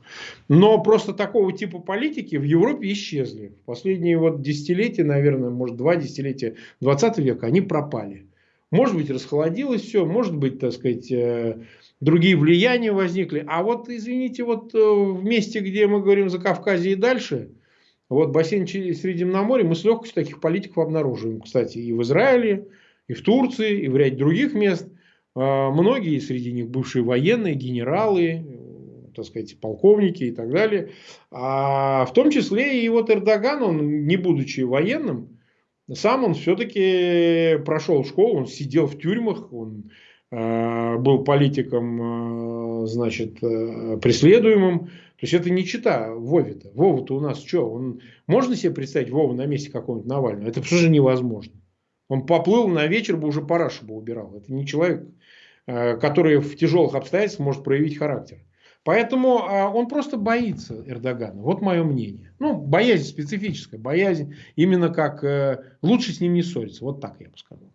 Но просто такого типа политики в Европе исчезли. В последние вот десятилетия, наверное, может два десятилетия 20 века, они пропали. Может быть, расхолодилось все, может быть, так сказать, э, другие влияния возникли. А вот, извините, вот э, в месте, где мы говорим за Кавказе и дальше – вот бассейн Средиземноморья мы с легкостью таких политиков обнаруживаем. Кстати, и в Израиле, и в Турции, и в ряде других мест. А, многие среди них бывшие военные, генералы, так сказать, полковники и так далее. А в том числе и вот Эрдоган, он не будучи военным, сам он все-таки прошел школу, он сидел в тюрьмах, он э, был политиком, э, значит, э, преследуемым. То есть это не чита Вове-то. Вова-то у нас что? Он... Можно себе представить Вову на месте какого-нибудь Навального? Это же невозможно. Он поплыл на вечер бы уже парашу бы убирал. Это не человек, э, который в тяжелых обстоятельствах может проявить характер. Поэтому а, он просто боится Эрдогана. Вот мое мнение. Ну, боязнь специфическая, боязнь именно как э, лучше с ним не ссориться. Вот так я бы сказал.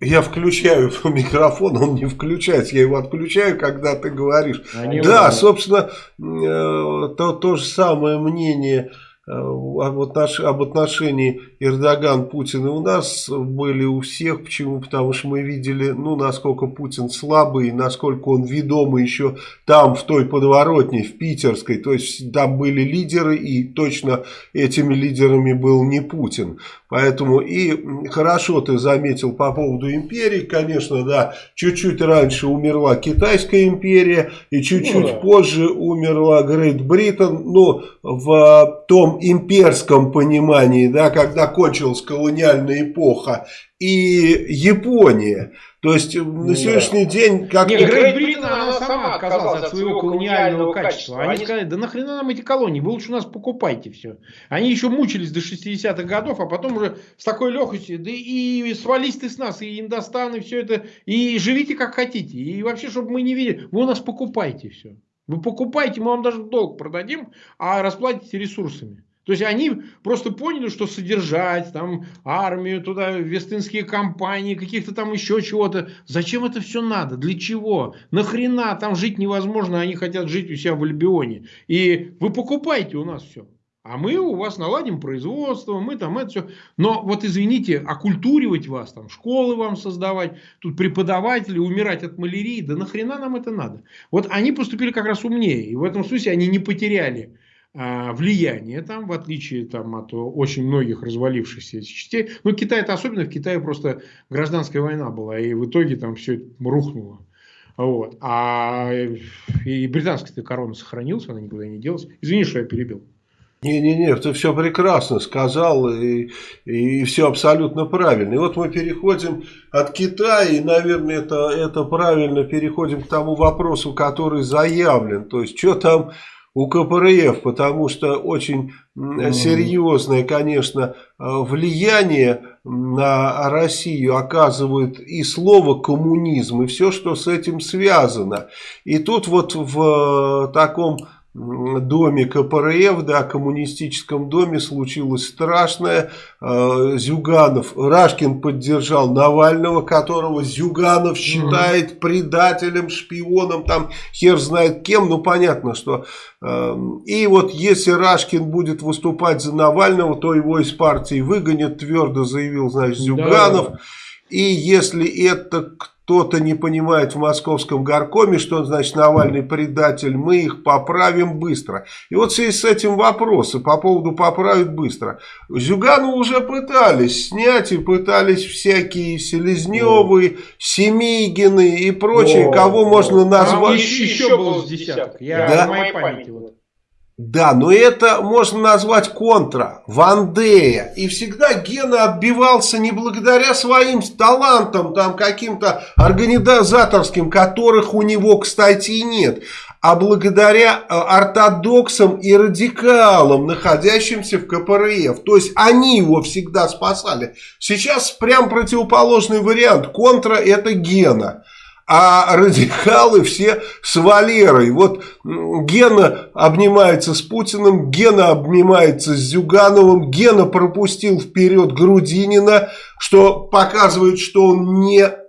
Я включаю микрофон, он не включается, я его отключаю, когда ты говоришь. А да, важно. собственно, э, то, то же самое мнение Э, об, отнош... об отношении Эрдоган-Путин и у нас были у всех. Почему? Потому что мы видели, ну, насколько Путин слабый, насколько он ведомый еще там, в той подворотне, в Питерской. То есть там были лидеры, и точно этими лидерами был не Путин. Поэтому и хорошо ты заметил по поводу империи. Конечно, да, чуть-чуть раньше умерла Китайская империя, и чуть-чуть ну, да. позже умерла Грейт Бриттон. Но в том имперском понимании, да, когда кончилась колониальная эпоха, и Япония. То есть на сегодняшний день... Как Британ, она сама отказалась от своего колониального качества. Они сказали, да нахрена нам эти колонии, вы лучше у нас покупайте все. Они еще мучились до 60-х годов, а потом уже с такой легкостью, да и свались ты с нас, и Индостан, и все это, и живите как хотите. И вообще, чтобы мы не видели, вы у нас покупайте все. Вы покупайте, мы вам даже долг продадим, а расплатите ресурсами. То есть они просто поняли, что содержать там армию, туда вестынские компании, каких-то там еще чего-то. Зачем это все надо? Для чего? Нахрена там жить невозможно, они хотят жить у себя в Альбионе. И вы покупаете у нас все. А мы у вас наладим производство, мы там это все. Но вот извините, оккультуривать вас, там школы вам создавать, тут преподаватели, умирать от малярии, да нахрена нам это надо? Вот они поступили как раз умнее. И в этом смысле они не потеряли влияние там, в отличие там, от очень многих развалившихся частей. Ну, Китай это особенно, в Китае просто гражданская война была, и в итоге там все рухнуло. Вот. А и британская корона сохранилась, она никуда не делась. Извини, что я перебил. Не-не-не, ты все прекрасно сказал, и, и все абсолютно правильно. И вот мы переходим от Китая, и, наверное, это, это правильно переходим к тому вопросу, который заявлен. То есть, что там у КПРФ, потому что очень серьезное, конечно, влияние на Россию оказывает и слово коммунизм, и все, что с этим связано. И тут вот в таком доме КПРФ, да, коммунистическом доме случилось страшное. Э, Зюганов, Рашкин поддержал Навального, которого Зюганов считает предателем, шпионом, там хер знает кем, ну понятно, что... Э, и вот если Рашкин будет выступать за Навального, то его из партии выгонят, твердо заявил, значит, Зюганов. Да. И если это кто-то не понимает в московском горкоме, что значит Навальный предатель, мы их поправим быстро. И вот в связи с этим вопросы по поводу поправить быстро. Зюгану уже пытались снять и пытались всякие Селезневы, Семигины и прочие, О, кого можно назвать. Еще, еще был десяток, я да? в моей памяти вот. Да, но это можно назвать контра, Вандея. И всегда Гена отбивался не благодаря своим талантам, там каким-то организаторским, которых у него, кстати, нет, а благодаря э, ортодоксам и радикалам, находящимся в КПРФ. То есть они его всегда спасали. Сейчас прям противоположный вариант. Контра это Гена а радикалы все с Валерой. Вот Гена обнимается с Путиным, Гена обнимается с Зюгановым, Гена пропустил вперед Грудинина, что показывает, что он не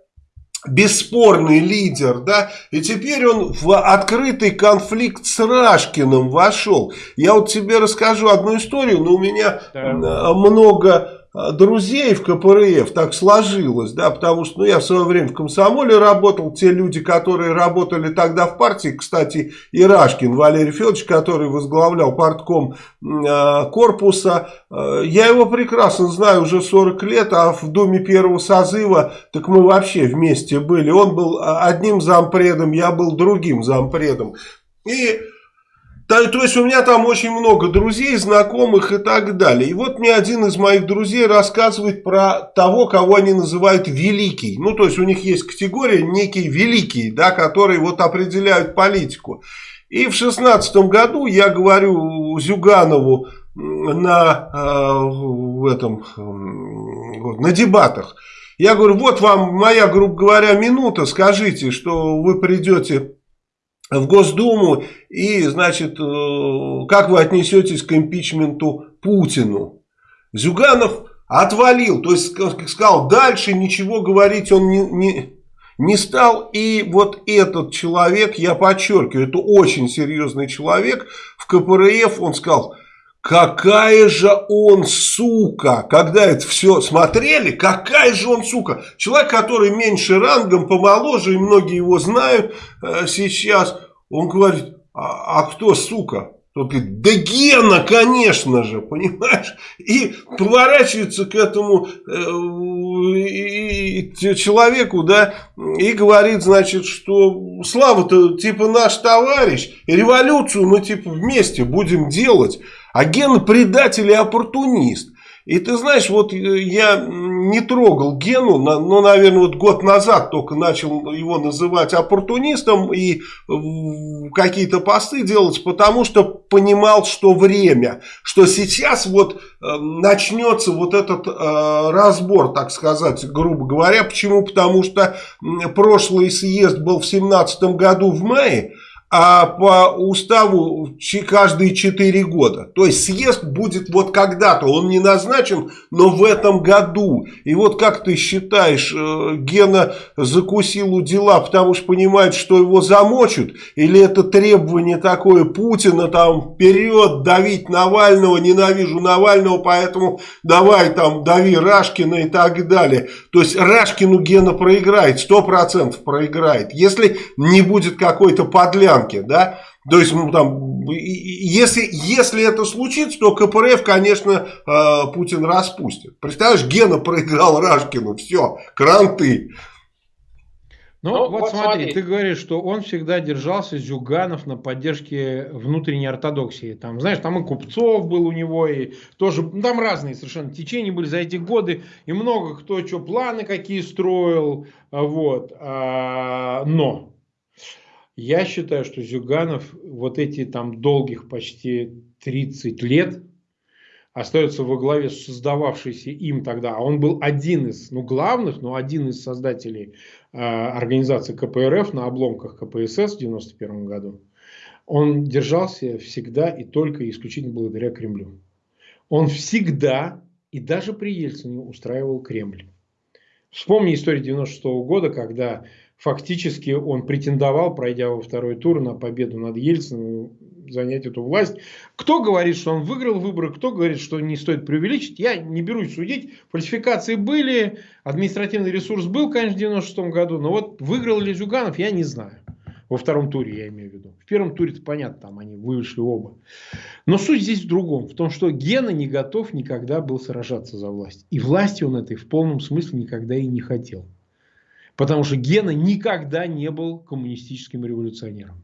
бесспорный лидер, да, и теперь он в открытый конфликт с Рашкиным вошел. Я вот тебе расскажу одну историю, но у меня да. много друзей в КПРФ. Так сложилось, да, потому что ну, я в свое время в комсомоле работал, те люди, которые работали тогда в партии, кстати, Ирашкин Валерий Федорович, который возглавлял партком э, корпуса, э, я его прекрасно знаю уже 40 лет, а в Думе первого созыва, так мы вообще вместе были, он был одним зампредом, я был другим зампредом, и то, то есть у меня там очень много друзей, знакомых и так далее. И вот мне один из моих друзей рассказывает про того, кого они называют великий. Ну, то есть у них есть категория некий великий, да, которые вот определяют политику. И в шестнадцатом году я говорю Зюганову на, э, в этом, на дебатах. Я говорю, вот вам моя, грубо говоря, минута, скажите, что вы придете в Госдуму и, значит, э, как вы отнесетесь к импичменту Путину. Зюганов отвалил, то есть сказал, дальше ничего говорить он не, не, не стал. И вот этот человек, я подчеркиваю, это очень серьезный человек, в КПРФ он сказал, какая же он сука, когда это все смотрели, какая же он сука. Человек, который меньше рангом, помоложе, и многие его знают э, сейчас, он говорит, а, а кто сука? Тот говорит, да Гена, конечно же, понимаешь? И поворачивается к этому э, человеку, да, и говорит, значит, что Слава-то типа наш товарищ, революцию мы типа вместе будем делать, а Гена предатель и оппортунист. И ты знаешь, вот э, я не трогал Гену, но, наверное, вот год назад только начал его называть оппортунистом и какие-то посты делать, потому что понимал, что время, что сейчас вот э, начнется вот этот э, разбор, так сказать, грубо говоря. Почему? Потому что прошлый съезд был в 17 году в мае, а по уставу каждые 4 года. То есть съезд будет вот когда-то, он не назначен, но в этом году. И вот как ты считаешь, э, Гена закусил у дела, потому что понимает, что его замочат? Или это требование такое Путина, там, вперед, давить Навального, ненавижу Навального, поэтому давай там, дави Рашкина и так далее. То есть Рашкину Гена проиграет, 100% проиграет. Если не будет какой-то подлян рамки, да, то есть, ну, там, если, если это случится, то КПРФ, конечно, э, Путин распустит. Представляешь, Гена проиграл Рашкину, все, кранты. Ну, ну вот, вот смотри, смотри, ты говоришь, что он всегда держался Зюганов на поддержке внутренней ортодоксии. Там, знаешь, там и Купцов был у него, и тоже, ну, там разные совершенно течения были за эти годы, и много кто что, планы какие строил, вот. А, но я считаю, что Зюганов вот эти там долгих почти 30 лет остается во главе создававшейся им тогда, а он был один из, ну главных, но один из создателей э, организации КПРФ на обломках КПСС в 91 году, он держался всегда и только и исключительно благодаря Кремлю. Он всегда и даже при Ельцине устраивал Кремль. Вспомни историю 96 -го года, когда фактически он претендовал, пройдя во второй тур на победу над Ельциным, занять эту власть. Кто говорит, что он выиграл выборы, кто говорит, что не стоит преувеличить, я не берусь судить. Фальсификации были, административный ресурс был, конечно, в 96 году, но вот выиграл ли Зюганов, я не знаю. Во втором туре я имею в виду. В первом туре это понятно, там они вышли оба. Но суть здесь в другом. В том, что Гена не готов никогда был сражаться за власть. И власти он этой в полном смысле никогда и не хотел. Потому что Гена никогда не был коммунистическим революционером.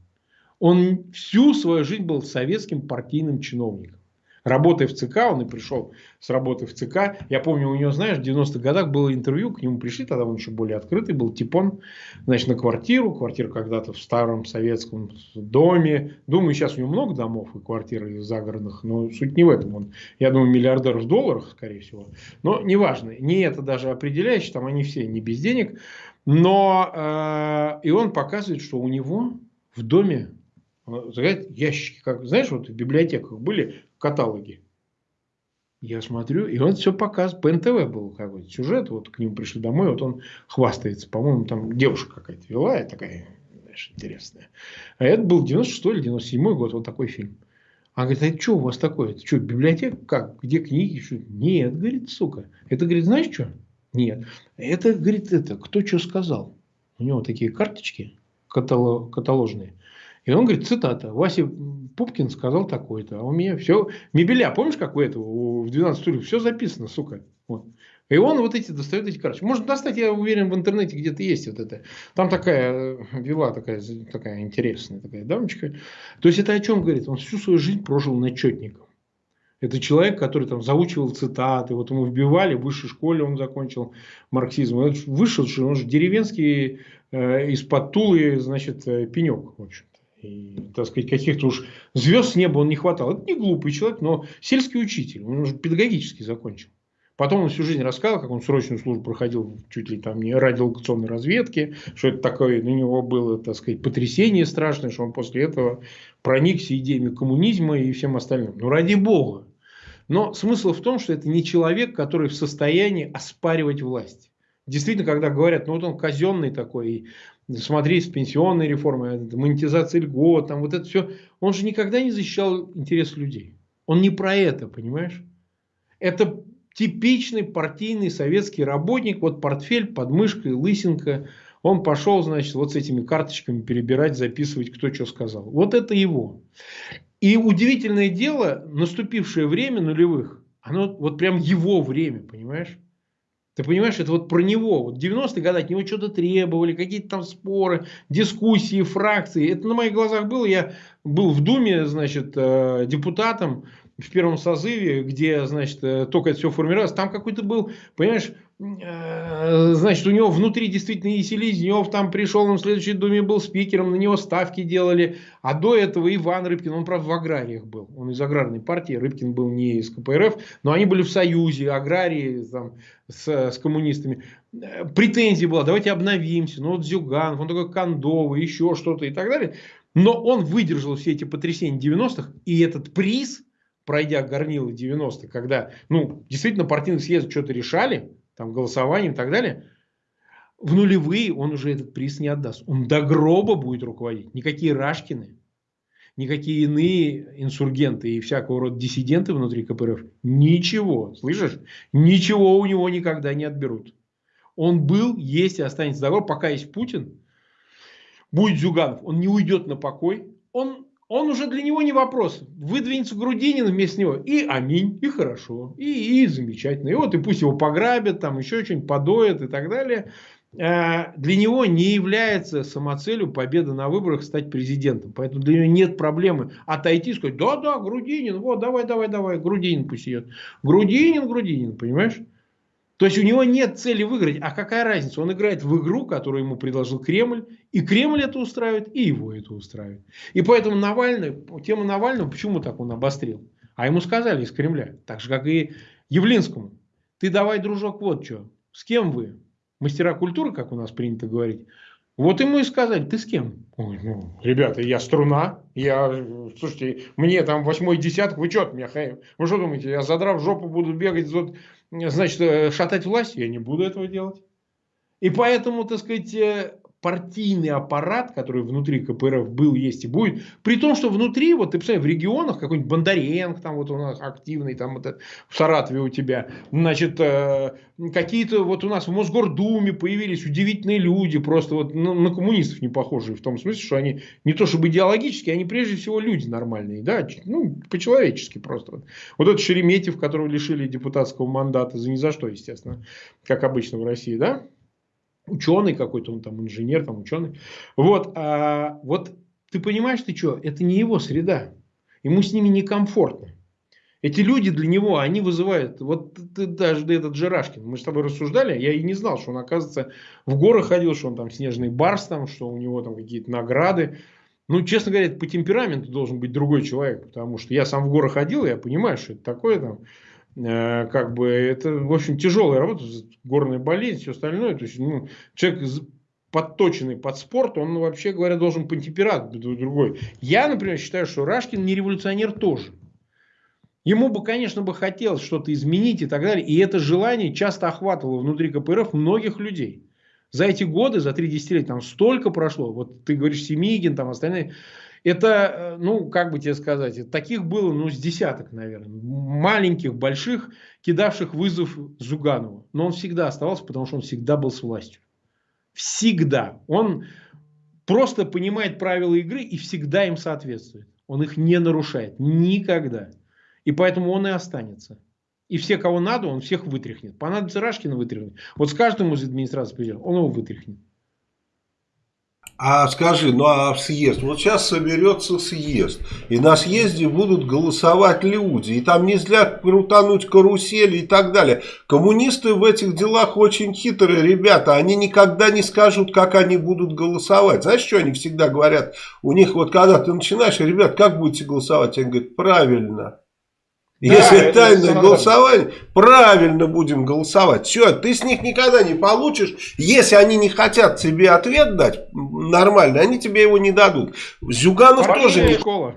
Он всю свою жизнь был советским партийным чиновником. Работая в ЦК, он и пришел с работы в ЦК. Я помню, у него, знаешь, в 90-х годах было интервью, к нему пришли, тогда он еще более открытый был, типон, значит, на квартиру. Квартира когда-то в старом советском доме. Думаю, сейчас у него много домов и квартир загородных, но суть не в этом. Он, я думаю, миллиардер в долларах, скорее всего. Но неважно, не это даже определяющее, там они все не без денег. Но э, и он показывает, что у него в доме знаете, ящики, как, знаешь, вот в библиотеках были каталоги. Я смотрю, и он все показывает. По НТВ был какой-то сюжет, вот к нему пришли домой, вот он хвастается. По-моему, там девушка какая-то вела, такая, знаешь, интересная. А это был 96 или 97 год, вот такой фильм. Она говорит, а что у вас такое? Это что, библиотека? Как? Где книги? Что? Нет, говорит, сука. Это, говорит, знаешь что? Нет. Это, говорит, это, кто что сказал. У него такие карточки каталожные. И он говорит, цитата, Вася Пупкин сказал такое-то, а у меня все, мебеля, помнишь, как у этого, в 12 стульев, все записано, сука. Вот. И он вот эти достает эти карточки. Можно достать, я уверен, в интернете где-то есть вот это. Там такая э, вела такая, такая интересная такая дамочка. То есть это о чем говорит? Он всю свою жизнь прожил начетником. Это человек, который там заучивал цитаты, вот ему вбивали, в высшей школе он закончил марксизм. Он вышел, он же деревенский э, из-под Тулы, значит, э, пенек, в общем. И, так сказать, каких-то уж звезд с неба он не хватал. Это не глупый человек, но сельский учитель. Он уже педагогически закончил. Потом он всю жизнь рассказывал, как он срочную службу проходил чуть ли там не радиолокационной разведки, что это такое, на него было, так сказать, потрясение страшное, что он после этого проникся идеями коммунизма и всем остальным. Ну, ради бога. Но смысл в том, что это не человек, который в состоянии оспаривать власть. Действительно, когда говорят, ну вот он казенный такой, смотри, с пенсионной реформой, монетизация льгот, там вот это все, он же никогда не защищал интересы людей. Он не про это, понимаешь? Это типичный партийный советский работник, вот портфель под мышкой, лысинка, он пошел, значит, вот с этими карточками перебирать, записывать, кто что сказал. Вот это его. И удивительное дело, наступившее время нулевых, оно вот прям его время, понимаешь? Ты понимаешь, это вот про него. Вот 90-е годы от него что-то требовали, какие-то там споры, дискуссии, фракции. Это на моих глазах было. Я был в Думе, значит, э, депутатом в первом созыве, где, значит, э, только это все формировалось. Там какой-то был, понимаешь, Э, значит, у него внутри действительно и Селезнев там пришел, он в следующей думе был спикером, на него ставки делали. А до этого Иван Рыбкин, он, правда, в аграриях был. Он из аграрной партии, Рыбкин был не из КПРФ, но они были в союзе, аграрии там, с, с коммунистами. Э, претензия была, давайте обновимся. Ну, вот Зюганов, он такой Кондовый, еще что-то и так далее. Но он выдержал все эти потрясения 90-х, и этот приз, пройдя горнило 90-х, когда, ну, действительно партийный съезд что-то решали, там, голосованием и так далее, в нулевые он уже этот приз не отдаст. Он до гроба будет руководить. Никакие Рашкины, никакие иные инсургенты и всякого рода диссиденты внутри КПРФ ничего, слышишь, ничего у него никогда не отберут. Он был, есть и останется до гроба, пока есть Путин, будет Зюганов, он не уйдет на покой, он он уже для него не вопрос. Выдвинется Грудинин вместо него. И аминь, и хорошо, и, и замечательно. И вот и пусть его пограбят, там еще что-нибудь подоят и так далее. Э, для него не является самоцелью победа на выборах стать президентом. Поэтому для него нет проблемы отойти и сказать, да, да, Грудинин, вот, давай, давай, давай, Грудинин пусть идет. Грудинин, Грудинин, понимаешь? То есть у него нет цели выиграть. А какая разница? Он играет в игру, которую ему предложил Кремль. И Кремль это устраивает, и его это устраивает. И поэтому Навальный, тема Навального, почему так он обострил? А ему сказали из Кремля, так же как и Явлинскому. Ты давай, дружок, вот что. С кем вы? Мастера культуры, как у нас принято говорить. Вот ему и сказали, ты с кем? Ой, ну, ребята, я струна, я, слушайте, мне там восьмой десяток, вы что от меня, вы что думаете, я задрав жопу буду бегать, значит, э, шатать власть? Я не буду этого делать. И поэтому, так сказать, э, партийный аппарат, который внутри КПРФ был, есть и будет, при том, что внутри, вот ты представляешь, в регионах какой-нибудь Бондаренко, там вот у нас активный, там вот это, в Саратове у тебя, значит, э, какие-то вот у нас в Мосгордуме появились удивительные люди, просто вот ну, на коммунистов не похожие, в том смысле, что они не то чтобы идеологически, они прежде всего люди нормальные, да, ну, по-человечески просто. Вот, вот этот Шереметьев, которого лишили депутатского мандата за ни за что, естественно, как обычно в России, да, ученый какой-то, он там инженер, там ученый. Вот, а, вот ты понимаешь, ты что, это не его среда. Ему с ними некомфортно. Эти люди для него, они вызывают, вот ты, даже этот Жирашкин, мы с тобой рассуждали, я и не знал, что он, оказывается, в горы ходил, что он там снежный барс, там, что у него там какие-то награды. Ну, честно говоря, по темпераменту должен быть другой человек, потому что я сам в горы ходил, я понимаю, что это такое там. Э, как бы это, общем, тяжелая работа, горная болезнь, все остальное. То есть, ну, человек подточенный под спорт, он, вообще говоря, должен по температуру другой. Я, например, считаю, что Рашкин не революционер тоже. Ему бы, конечно, бы хотелось что-то изменить и так далее. И это желание часто охватывало внутри КПРФ многих людей. За эти годы, за три десятилетия, там столько прошло. Вот ты говоришь, Семигин, там остальные. Это, э, ну, как бы тебе сказать, таких было, ну, с десяток, наверное. Маленьких, больших, кидавших вызов Зуганову. Но он всегда оставался, потому что он всегда был с властью. Всегда. Он просто понимает правила игры и всегда им соответствует. Он их не нарушает. Никогда. И поэтому он и останется. И все, кого надо, он всех вытряхнет. Понадобится Рашкина вытряхнет. Вот с каждым из администрации президента он его вытряхнет. А скажи, ну а съезд? Вот сейчас соберется съезд. И на съезде будут голосовать люди. И там нельзя крутануть карусели и так далее. Коммунисты в этих делах очень хитрые ребята. Они никогда не скажут, как они будут голосовать. Знаешь, что они всегда говорят? У них вот когда ты начинаешь, ребят, как будете голосовать? Они говорят, правильно. Да, Если тайное голосование, правильно будем голосовать. Все, ты с них никогда не получишь. Если они не хотят тебе ответ дать нормально, они тебе его не дадут. Зюганов Партийная тоже не... школа.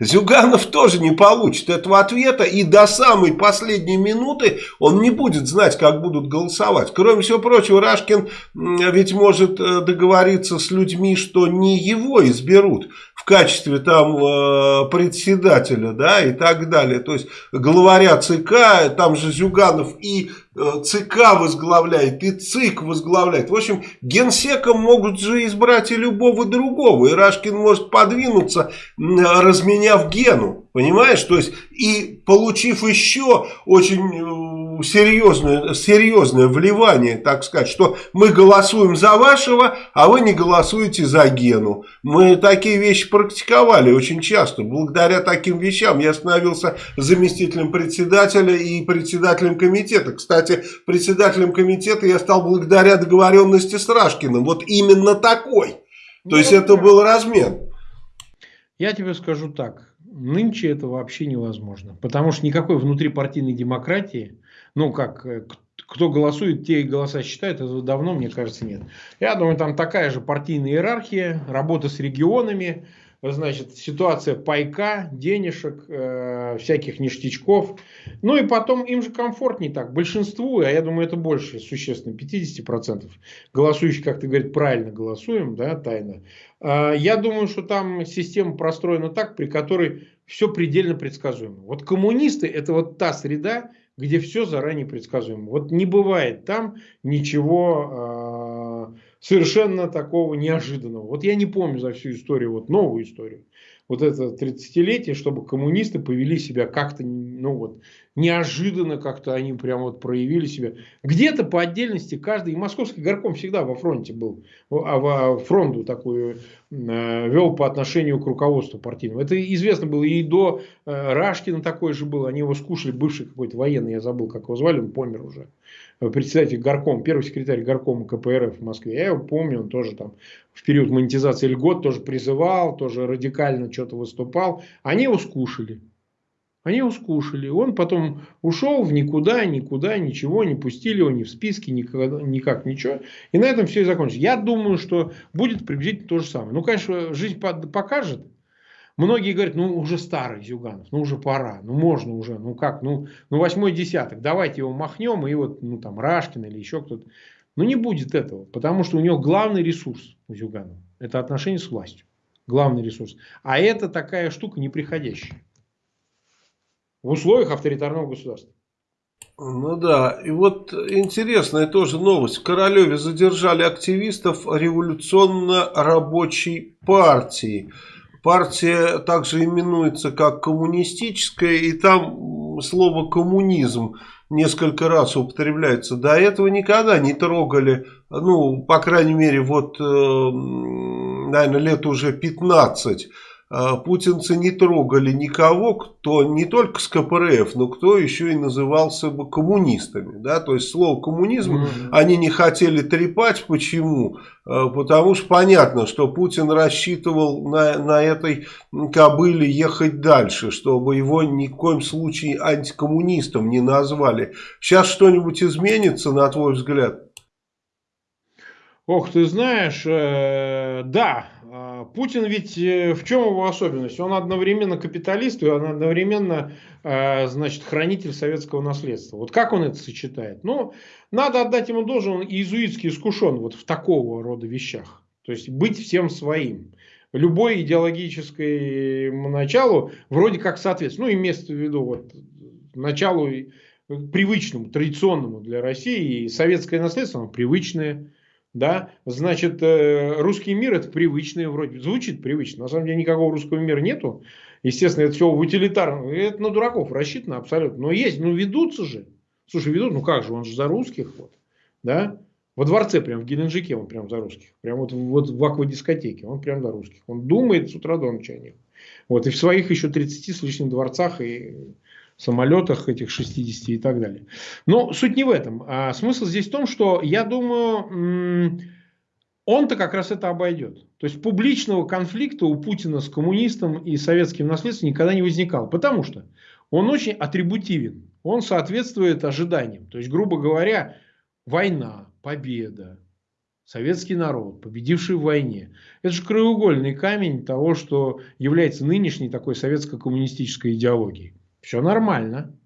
Зюганов тоже не получит этого ответа и до самой последней минуты он не будет знать, как будут голосовать. Кроме всего прочего, Рашкин ведь может э, договориться с людьми, что не его изберут в качестве там э, председателя, да, и так далее. То есть главаря ЦК, там же Зюганов и ЦК возглавляет, и ЦИК возглавляет. В общем, генсеком могут же избрать и любого другого. И Рашкин может подвинуться, разменяв гену. Понимаешь? То есть, и получив еще очень э, серьезное, серьезное вливание, так сказать, что мы голосуем за вашего, а вы не голосуете за Гену. Мы такие вещи практиковали очень часто. Благодаря таким вещам я становился заместителем председателя и председателем комитета. Кстати, председателем комитета я стал благодаря договоренности с Рашкиным. Вот именно такой. То есть, это был размен. Я тебе скажу так. Нынче это вообще невозможно. Потому что никакой внутрипартийной демократии, ну как, э, кто голосует, те и голоса считают, этого давно, мне кажется, нет. Я думаю, там такая же партийная иерархия, работа с регионами, значит, ситуация пайка, денежек, э, всяких ништячков. Ну и потом им же комфортнее так. Большинству, а я думаю, это больше, существенно, 50% голосующих, как ты говоришь, правильно голосуем, да, тайно. Э, я думаю, что там система простроена так, при которой все предельно предсказуемо. Вот коммунисты это вот та среда, где все заранее предсказуемо. Вот не бывает там ничего... Совершенно такого неожиданного. Вот я не помню за всю историю, вот новую историю, вот это 30-летие, чтобы коммунисты повели себя как-то, ну вот, неожиданно как-то они прям вот проявили себя. Где-то по отдельности каждый, и московский горком всегда во фронте был, а во фронту такую э, вел по отношению к руководству партийному. Это известно было и до э, Рашкина такой же был, они его скушали, бывший какой-то военный, я забыл, как его звали, он помер уже председатель горком, первый секретарь горкома КПРФ в Москве. Я его помню, он тоже там в период монетизации льгот тоже призывал, тоже радикально что-то выступал. Они его скушали. Они его скушали. Он потом ушел в никуда, никуда, ничего, не пустили его ни в списке, никак, никак ничего. И на этом все и закончилось. Я думаю, что будет приблизительно то же самое. Ну, конечно, жизнь покажет. Многие говорят, ну уже старый Зюганов, ну уже пора, ну можно уже, ну как, ну, ну восьмой десяток, давайте его махнем, и вот, ну там Рашкин или еще кто-то. Но не будет этого, потому что у него главный ресурс у Зюганова, это отношение с властью, главный ресурс. А это такая штука неприходящая в условиях авторитарного государства. Ну да, и вот интересная тоже новость. В Королеве задержали активистов революционно-рабочей партии. Партия также именуется как коммунистическая, и там слово коммунизм несколько раз употребляется. До этого никогда не трогали, ну, по крайней мере, вот, э, наверное, лет уже 15 а, путинцы не трогали никого, кто не только с КПРФ, но кто еще и назывался бы коммунистами. Да? То есть слово коммунизм mm -hmm. они не хотели трепать. Почему? А, потому что понятно, что Путин рассчитывал на, на этой кобыле ехать дальше, чтобы его ни в коем случае антикоммунистом не назвали. Сейчас что-нибудь изменится, на твой взгляд? Ох, ты знаешь, э, да, а, Путин ведь э, в чем его особенность? Он одновременно капиталист и он одновременно э, значит, хранитель советского наследства. Вот как он это сочетает? Ну, надо отдать ему должен, он иезуитски искушен вот в такого рода вещах. То есть быть всем своим. Любой идеологической началу вроде как соответствует. Ну, имеется в виду вот началу привычному, традиционному для России. И советское наследство, оно привычное да, значит, э, русский мир это привычное вроде, звучит привычно, на самом деле никакого русского мира нету, естественно, это все утилитарно, это на дураков рассчитано абсолютно, но есть, ну ведутся же, слушай, ведут, ну как же, он же за русских, вот, да, во дворце, прям в Геленджике он прям за русских, прям вот, вот в аквадискотеке, он прям за русских, он думает с утра до ночи о них, вот, и в своих еще 30 с лишним дворцах и самолетах этих 60 и так далее. Но суть не в этом. А смысл здесь в том, что я думаю, он-то как раз это обойдет. То есть публичного конфликта у Путина с коммунистом и советским наследством никогда не возникало. Потому что он очень атрибутивен. Он соответствует ожиданиям. То есть, грубо говоря, война, победа, советский народ, победивший в войне. Это же краеугольный камень того, что является нынешней такой советско-коммунистической идеологией. Все нормально.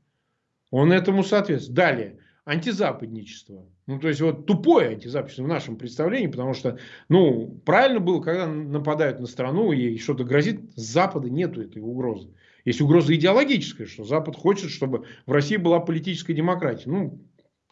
Он этому соответствует. Далее. Антизападничество. Ну, то есть, вот тупое антизападничество в нашем представлении, потому что, ну, правильно было, когда нападают на страну и что-то грозит, с Запада нету этой угрозы. Есть угроза идеологическая, что Запад хочет, чтобы в России была политическая демократия. Ну,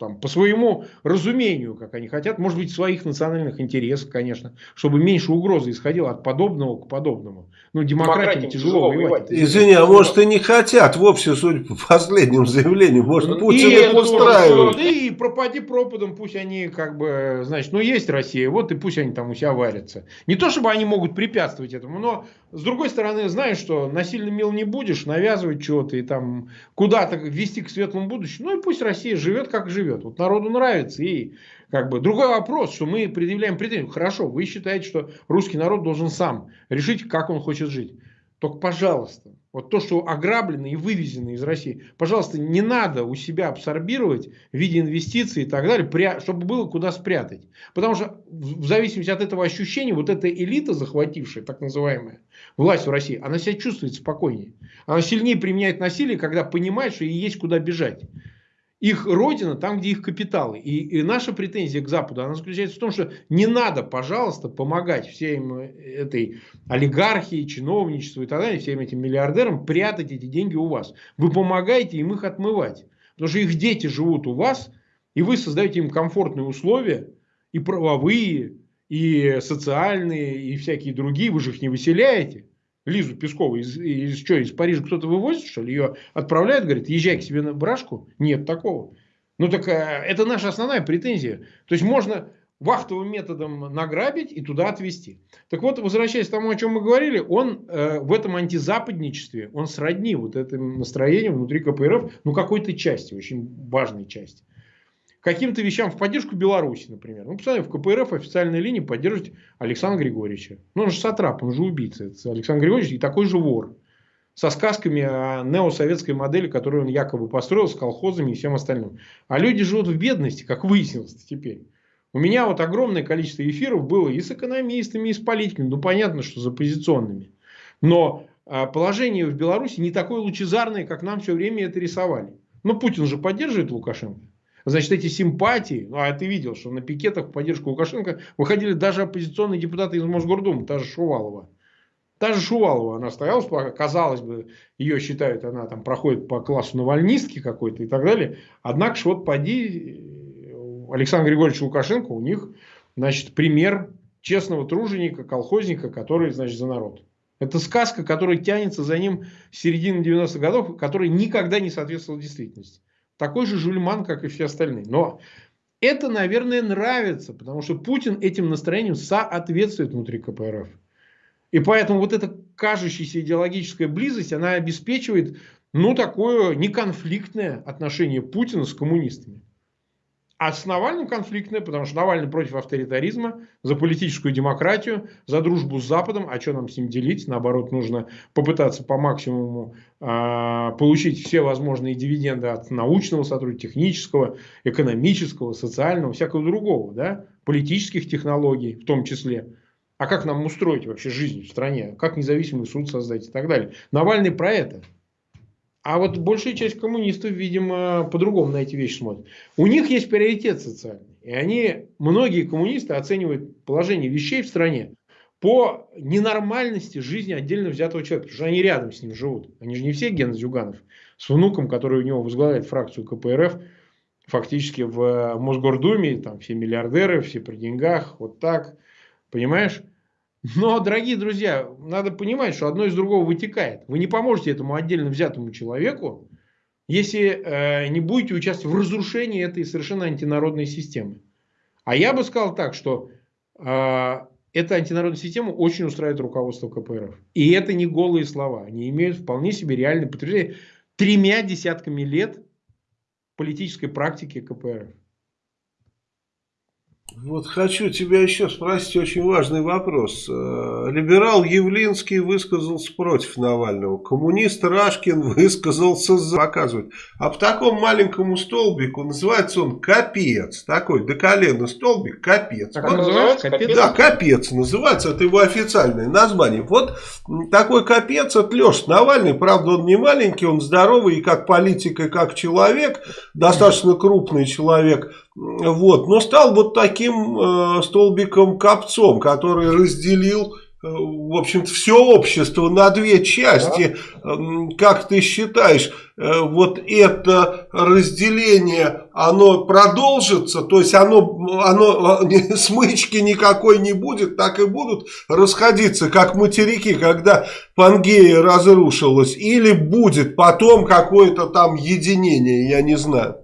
там, по своему разумению, как они хотят, может быть, своих национальных интересов, конечно, чтобы меньше угрозы исходило от подобного к подобному. Ну, демократии тяжело воевать. Извини, а может и не хотят вовсе, судя по последним заявлениям, может ну, Путин и их устраивает. Да и пропади пропадом, пусть они как бы, значит, ну есть Россия, вот и пусть они там у себя варятся. Не то, чтобы они могут препятствовать этому, но с другой стороны, знаешь, что насильно мил не будешь, навязывать что-то и там куда-то вести к светлому будущему, ну и пусть Россия живет, как живет. Вот народу нравится. И как бы другой вопрос, что мы предъявляем претензию. Хорошо, вы считаете, что русский народ должен сам решить, как он хочет жить. Только, пожалуйста, вот то, что ограблено и вывезено из России, пожалуйста, не надо у себя абсорбировать в виде инвестиций и так далее, чтобы было куда спрятать. Потому что в зависимости от этого ощущения, вот эта элита, захватившая, так называемая, власть в России, она себя чувствует спокойнее. Она сильнее применяет насилие, когда понимает, что ей есть куда бежать их родина там, где их капиталы. И, и наша претензия к Западу, она заключается в том, что не надо, пожалуйста, помогать всем этой олигархии, чиновничеству и так далее, всем этим миллиардерам прятать эти деньги у вас. Вы помогаете им их отмывать. Потому что их дети живут у вас, и вы создаете им комфортные условия, и правовые, и социальные, и всякие другие. Вы же их не выселяете. Лизу Пескову из, из, что, из Парижа кто-то вывозит, что ли? Ее отправляют, говорит, езжай к себе на брашку? Нет такого. Ну, так э, это наша основная претензия. То есть, можно вахтовым методом награбить и туда отвезти. Так вот, возвращаясь к тому, о чем мы говорили, он э, в этом антизападничестве, он сродни вот этим настроением внутри КПРФ, ну, какой-то части, очень важной части каким-то вещам в поддержку Беларуси, например. Ну, посмотрите, в КПРФ официальной линии поддерживать Александра Григорьевича. Ну, он же сатрап, он же убийца. Это Александр Григорьевич и такой же вор. Со сказками о неосоветской модели, которую он якобы построил с колхозами и всем остальным. А люди живут в бедности, как выяснилось теперь. У меня вот огромное количество эфиров было и с экономистами, и с политиками. Ну, понятно, что за позиционными. Но а, положение в Беларуси не такое лучезарное, как нам все время это рисовали. Но Путин же поддерживает Лукашенко. Значит, эти симпатии, ну, а ты видел, что на пикетах в поддержку Лукашенко выходили даже оппозиционные депутаты из Мосгордумы, та же Шувалова. Та же Шувалова, она стояла, казалось бы, ее считают, она там проходит по классу навальнистки какой-то и так далее. Однако, ж вот поди, Александр Григорьевич Лукашенко, у них, значит, пример честного труженика, колхозника, который, значит, за народ. Это сказка, которая тянется за ним с середины 90-х годов, которая никогда не соответствовала действительности такой же жульман, как и все остальные. Но это, наверное, нравится, потому что Путин этим настроением соответствует внутри КПРФ. И поэтому вот эта кажущаяся идеологическая близость, она обеспечивает, ну, такое неконфликтное отношение Путина с коммунистами. А с Навальным конфликтное, потому что Навальный против авторитаризма, за политическую демократию, за дружбу с Западом. А что нам с ним делить? Наоборот, нужно попытаться по максимуму э, получить все возможные дивиденды от научного сотрудничества, технического, экономического, социального, всякого другого. Да? Политических технологий в том числе. А как нам устроить вообще жизнь в стране? Как независимый суд создать и так далее. Навальный про это. А вот большая часть коммунистов, видимо, по-другому на эти вещи смотрят. У них есть приоритет социальный. И они, многие коммунисты оценивают положение вещей в стране по ненормальности жизни отдельно взятого человека. Потому что они рядом с ним живут. Они же не все Ген Зюганов. С внуком, который у него возглавляет фракцию КПРФ, фактически в Мосгордуме, там все миллиардеры, все при деньгах, вот так. Понимаешь? Но, дорогие друзья, надо понимать, что одно из другого вытекает. Вы не поможете этому отдельно взятому человеку, если э, не будете участвовать в разрушении этой совершенно антинародной системы. А я бы сказал так, что э, эта антинародная система очень устраивает руководство КПРФ. И это не голые слова. Они имеют вполне себе реальное подтверждение тремя десятками лет политической практики КПРФ. Вот хочу тебя еще спросить очень важный вопрос. Э, либерал Явлинский высказался против Навального. Коммунист Рашкин высказался за. Показывает. А по такому маленькому столбику называется он капец. Такой до колена столбик капец. Так вот, называется? Капец? Да, капец называется. Это его официальное название. Вот такой капец это Леша Навальный. Правда, он не маленький, он здоровый и как политик, и как человек. Достаточно крупный человек. Вот. Но стал вот таким э, столбиком-копцом, который разделил э, в общем-то, все общество на две части. Да. Как ты считаешь, э, вот это разделение, оно продолжится? То есть, оно, оно смычки никакой не будет, так и будут расходиться, как материки, когда Пангея разрушилась? Или будет потом какое-то там единение, я не знаю.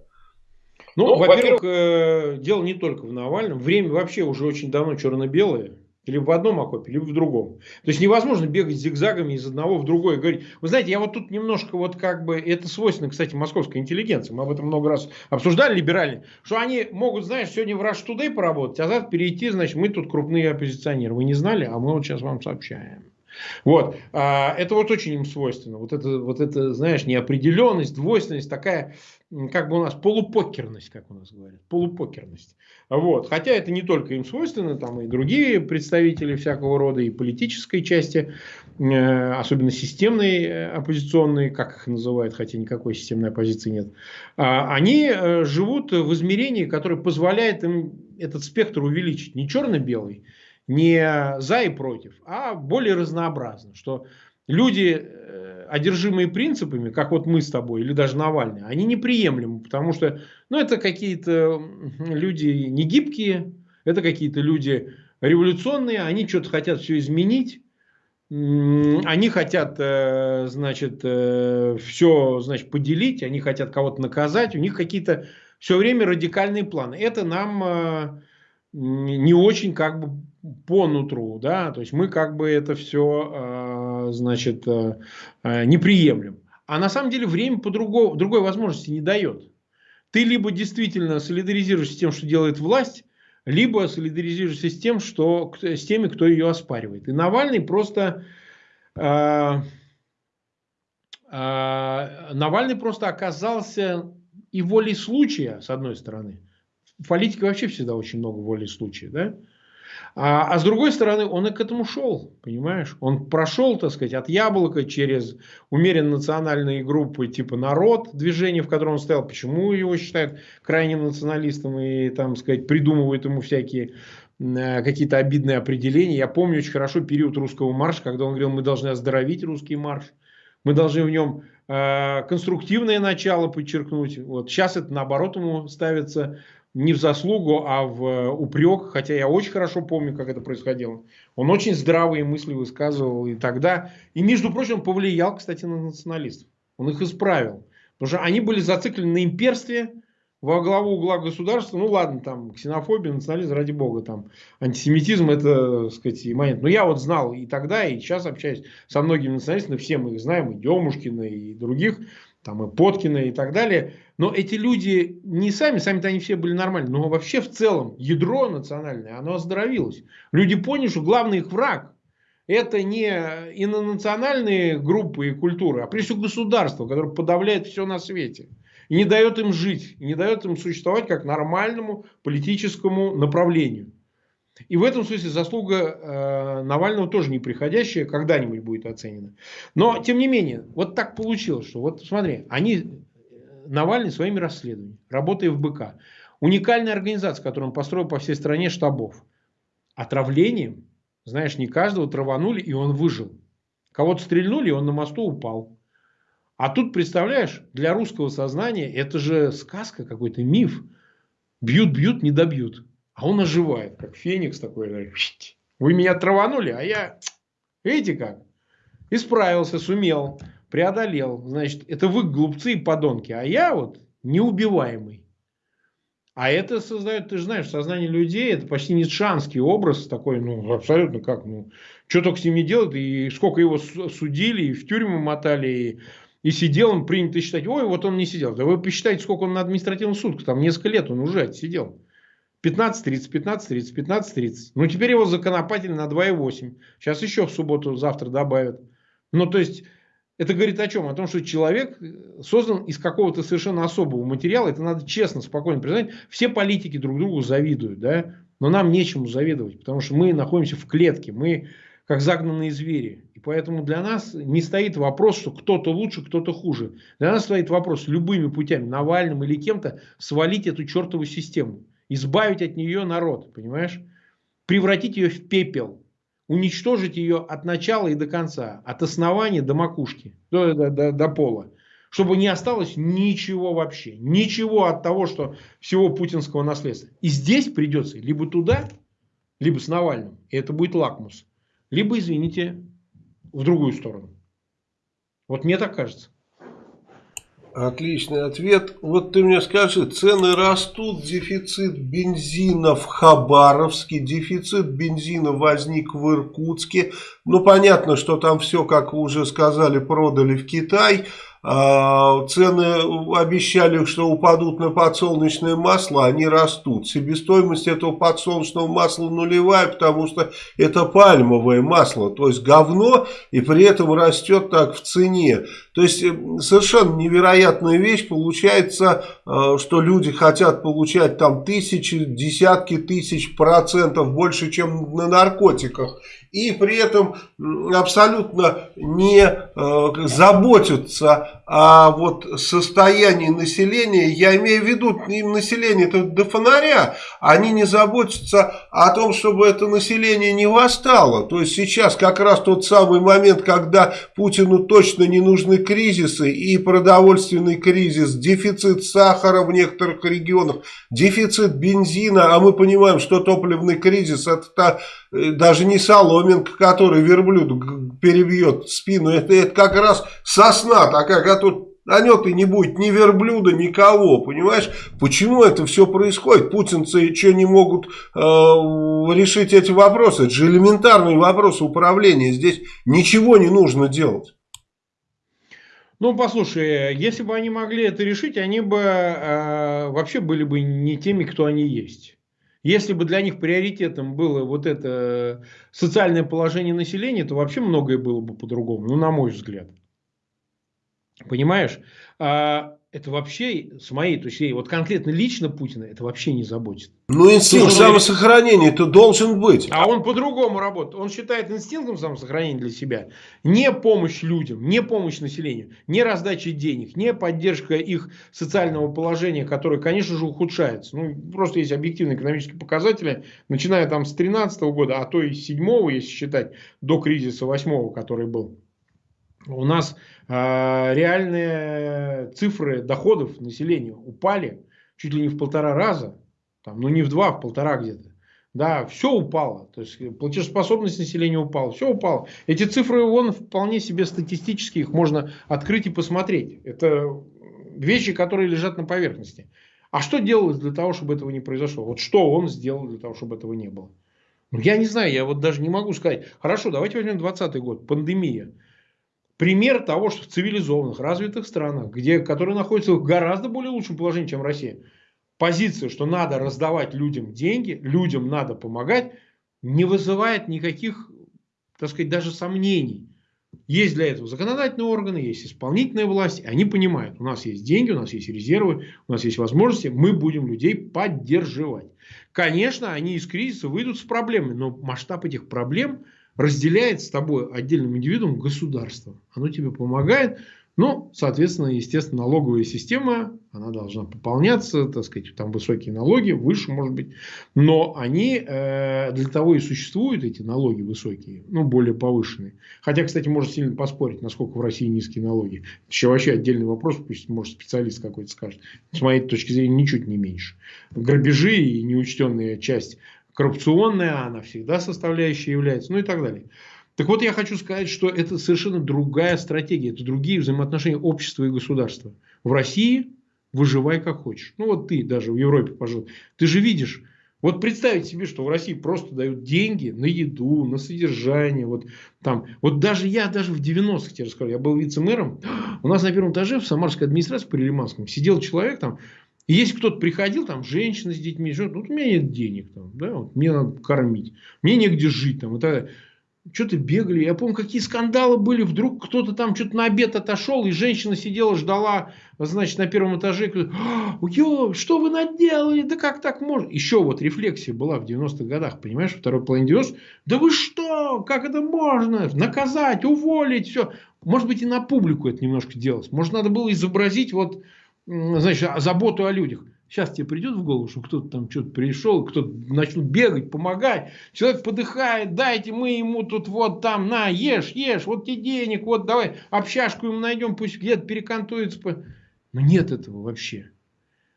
Ну, ну во-первых, во э, дело не только в Навальном. Время вообще уже очень давно черно-белое. Либо в одном окопе, либо в другом. То есть невозможно бегать зигзагами из одного в другой и говорить, вы знаете, я вот тут немножко вот как бы, это свойственно, кстати, московской интеллигенции, мы об этом много раз обсуждали, либеральные, что они могут, знаешь, сегодня в Rush Today поработать, а завтра перейти, значит, мы тут крупные оппозиционеры. Вы не знали, а мы вот сейчас вам сообщаем. Вот. А, это вот очень им свойственно. Вот это, вот это, знаешь, неопределенность, двойственность, такая, как бы у нас полупокерность, как у нас говорят. Полупокерность. Вот. Хотя это не только им свойственно, там и другие представители всякого рода, и политической части, э, особенно системные э, оппозиционные, как их называют, хотя никакой системной оппозиции нет, а, они э, живут в измерении, которое позволяет им этот спектр увеличить. Не черно-белый, не за и против, а более разнообразно. Что люди, э, одержимые принципами, как вот мы с тобой, или даже Навальный, они неприемлемы, потому что ну, это какие-то люди негибкие, это какие-то люди революционные, они что-то хотят все изменить, они хотят, э, значит, э, все, значит, поделить, они хотят кого-то наказать, у них какие-то все время радикальные планы. Это нам не очень как бы по нутру, да, то есть мы как бы это все, а, значит, э, э, не приемлем. А на самом деле время по другой, другой возможности не дает. Ты либо действительно солидаризируешься с тем, что делает власть, либо солидаризируешься с тем, что с теми, кто ее оспаривает. И Навальный просто э, э, Навальный просто оказался и волей случая, с одной стороны. В политике вообще всегда очень много воли случая, да? А, а с другой стороны, он и к этому шел, понимаешь? Он прошел, так сказать, от яблока через умеренно национальные группы типа «Народ», движение, в котором он стоял. Почему его считают крайним националистом и, там, сказать, придумывают ему всякие э, какие-то обидные определения. Я помню очень хорошо период русского марша, когда он говорил, мы должны оздоровить русский марш. Мы должны в нем э, конструктивное начало подчеркнуть. Вот сейчас это наоборот ему ставится не в заслугу, а в э, упрек, хотя я очень хорошо помню, как это происходило. Он очень здравые мысли высказывал и тогда. И, между прочим, повлиял, кстати, на националистов. Он их исправил. Потому что они были зациклены на имперстве, во главу угла государства, ну ладно, там ксенофобия, национализм, ради бога, там антисемитизм, это, так сказать, момент. Но я вот знал и тогда, и сейчас общаюсь со многими националистами, все мы их знаем, и Демушкина, и других, там и Поткина, и так далее – но эти люди не сами, сами-то они все были нормальны, но вообще в целом ядро национальное, оно оздоровилось. Люди поняли, что главный их враг это не инонациональные группы и культуры, а прежде всего государство, которое подавляет все на свете. И не дает им жить, и не дает им существовать как нормальному политическому направлению. И в этом смысле заслуга э, Навального тоже неприходящая, когда-нибудь будет оценена. Но, тем не менее, вот так получилось, что вот смотри, они Навальный своими расследованиями, работая в БК. Уникальная организация, которую он построил по всей стране штабов. Отравлением, знаешь, не каждого траванули, и он выжил. Кого-то стрельнули, и он на мосту упал. А тут, представляешь, для русского сознания это же сказка, какой-то миф. Бьют, бьют, не добьют. А он оживает, как феникс такой. Вы меня траванули, а я, видите как, исправился, сумел преодолел. Значит, это вы глупцы и подонки, а я вот неубиваемый. А это создает, ты же знаешь, сознание людей, это почти ницшанский образ такой, ну, абсолютно как, ну, что только с ним не делают, и сколько его судили, и в тюрьму мотали, и, и сидел он, принято считать, ой, вот он не сидел. Да вы посчитайте, сколько он на административном суд, там несколько лет он уже отсидел. 15.30, 15.30, 15.30. Ну, теперь его законопатили на 2,8. Сейчас еще в субботу, завтра добавят. Ну, то есть, это говорит о чем? О том, что человек создан из какого-то совершенно особого материала. Это надо честно, спокойно признать. Все политики друг другу завидуют, да? Но нам нечему завидовать, потому что мы находимся в клетке. Мы как загнанные звери. И поэтому для нас не стоит вопрос, что кто-то лучше, кто-то хуже. Для нас стоит вопрос любыми путями, Навальным или кем-то, свалить эту чертову систему. Избавить от нее народ, понимаешь? Превратить ее в пепел. Уничтожить ее от начала и до конца. От основания до макушки. До, до, до, до пола. Чтобы не осталось ничего вообще. Ничего от того, что всего путинского наследства. И здесь придется либо туда, либо с Навальным. И это будет лакмус либо, извините, в другую сторону. Вот мне так кажется. Отличный ответ. Вот ты мне скажи, цены растут, дефицит бензина в Хабаровске, дефицит бензина возник в Иркутске. Ну, понятно, что там все, как вы уже сказали, продали в Китай. А, цены обещали, что упадут на подсолнечное масло, они растут. Себестоимость этого подсолнечного масла нулевая, потому что это пальмовое масло, то есть говно, и при этом растет так в цене. То есть э, совершенно невероятная вещь. Получается, э, что люди хотят получать там тысячи, десятки тысяч процентов больше, чем на наркотиках и при этом абсолютно не э, заботятся о вот состоянии населения, я имею в виду им население -то до фонаря, они не заботятся о том, чтобы это население не восстало. То есть сейчас как раз тот самый момент, когда Путину точно не нужны кризисы и продовольственный кризис, дефицит сахара в некоторых регионах, дефицит бензина, а мы понимаем, что топливный кризис это э, даже не соломинка, который верблюду перебьет спину, это, это как раз сосна такая, которая на нем-то не будет ни верблюда, никого, понимаешь? Почему это все происходит? Путинцы что не могут э, решить эти вопросы? Это же элементарные вопросы управления. Здесь ничего не нужно делать. Ну, послушай, если бы они могли это решить, они бы э, вообще были бы не теми, кто они есть. Если бы для них приоритетом было вот это социальное положение населения, то вообще многое было бы по-другому, ну, на мой взгляд. Понимаешь? А, это вообще, с моей точки зрения, вот конкретно лично Путина, это вообще не заботит. Ну, инстинкт самосохранения это должен быть. А он по-другому работает. Он считает инстинктом самосохранения для себя не помощь людям, не помощь населению, не раздача денег, не поддержка их социального положения, которое, конечно же, ухудшается. Ну, просто есть объективные экономические показатели, начиная там с 2013 года, а то и с 7 если считать, до кризиса 8 который был. У нас э, реальные цифры доходов населения упали чуть ли не в полтора раза, там, ну не в два, а в полтора где-то. Да, все упало. То есть платежеспособность населения упала. Все упало. Эти цифры вон вполне себе статистические, их можно открыть и посмотреть. Это вещи, которые лежат на поверхности. А что делалось для того, чтобы этого не произошло? Вот что он сделал для того, чтобы этого не было? Ну, я не знаю, я вот даже не могу сказать. Хорошо, давайте возьмем 2020 год, пандемия пример того, что в цивилизованных, развитых странах, где, которые находятся в гораздо более лучшем положении, чем Россия, позиция, что надо раздавать людям деньги, людям надо помогать, не вызывает никаких, так сказать, даже сомнений. Есть для этого законодательные органы, есть исполнительная власть, они понимают, у нас есть деньги, у нас есть резервы, у нас есть возможности, мы будем людей поддерживать. Конечно, они из кризиса выйдут с проблемами, но масштаб этих проблем – разделяет с тобой отдельным индивидуум государство. Оно тебе помогает. Ну, соответственно, естественно, налоговая система, она должна пополняться, так сказать, там высокие налоги, выше, может быть. Но они э, для того и существуют, эти налоги высокие, ну, более повышенные. Хотя, кстати, можно сильно поспорить, насколько в России низкие налоги. Еще вообще отдельный вопрос, пусть, может, специалист какой-то скажет. С моей точки зрения, ничуть не меньше. Грабежи и неучтенная часть коррупционная она всегда составляющей является, ну и так далее. Так вот, я хочу сказать, что это совершенно другая стратегия, это другие взаимоотношения общества и государства. В России выживай как хочешь. Ну вот ты даже в Европе пожил. Ты же видишь, вот представить себе, что в России просто дают деньги на еду, на содержание. Вот, там. вот даже я, даже в 90-х, тебе расскажу, я был вице-мэром. У нас на первом этаже в Самарской администрации по Лиманскому сидел человек там, И если кто-то приходил, там, женщина с детьми, живет, вот у меня нет денег, там, да, вот, мне надо кормить, мне негде жить, там, и так что-то бегали. Я помню, какие скандалы были. Вдруг кто-то там что-то на обед отошел, и женщина сидела, ждала, значит, на первом этаже. Ё, что вы наделали? Да как так можно? Еще вот рефлексия была в 90-х годах, понимаешь, второй половине 90 Да вы что? Как это можно? Наказать, уволить, все. Может быть, и на публику это немножко делалось. Может, надо было изобразить вот, значит, заботу о людях. Сейчас тебе придет в голову, что кто-то там что-то пришел, кто-то начнут бегать, помогать. Человек подыхает, дайте мы ему тут вот там, на, ешь, ешь, вот тебе денег, вот давай общашку ему найдем, пусть где-то перекантуется. Но нет этого вообще.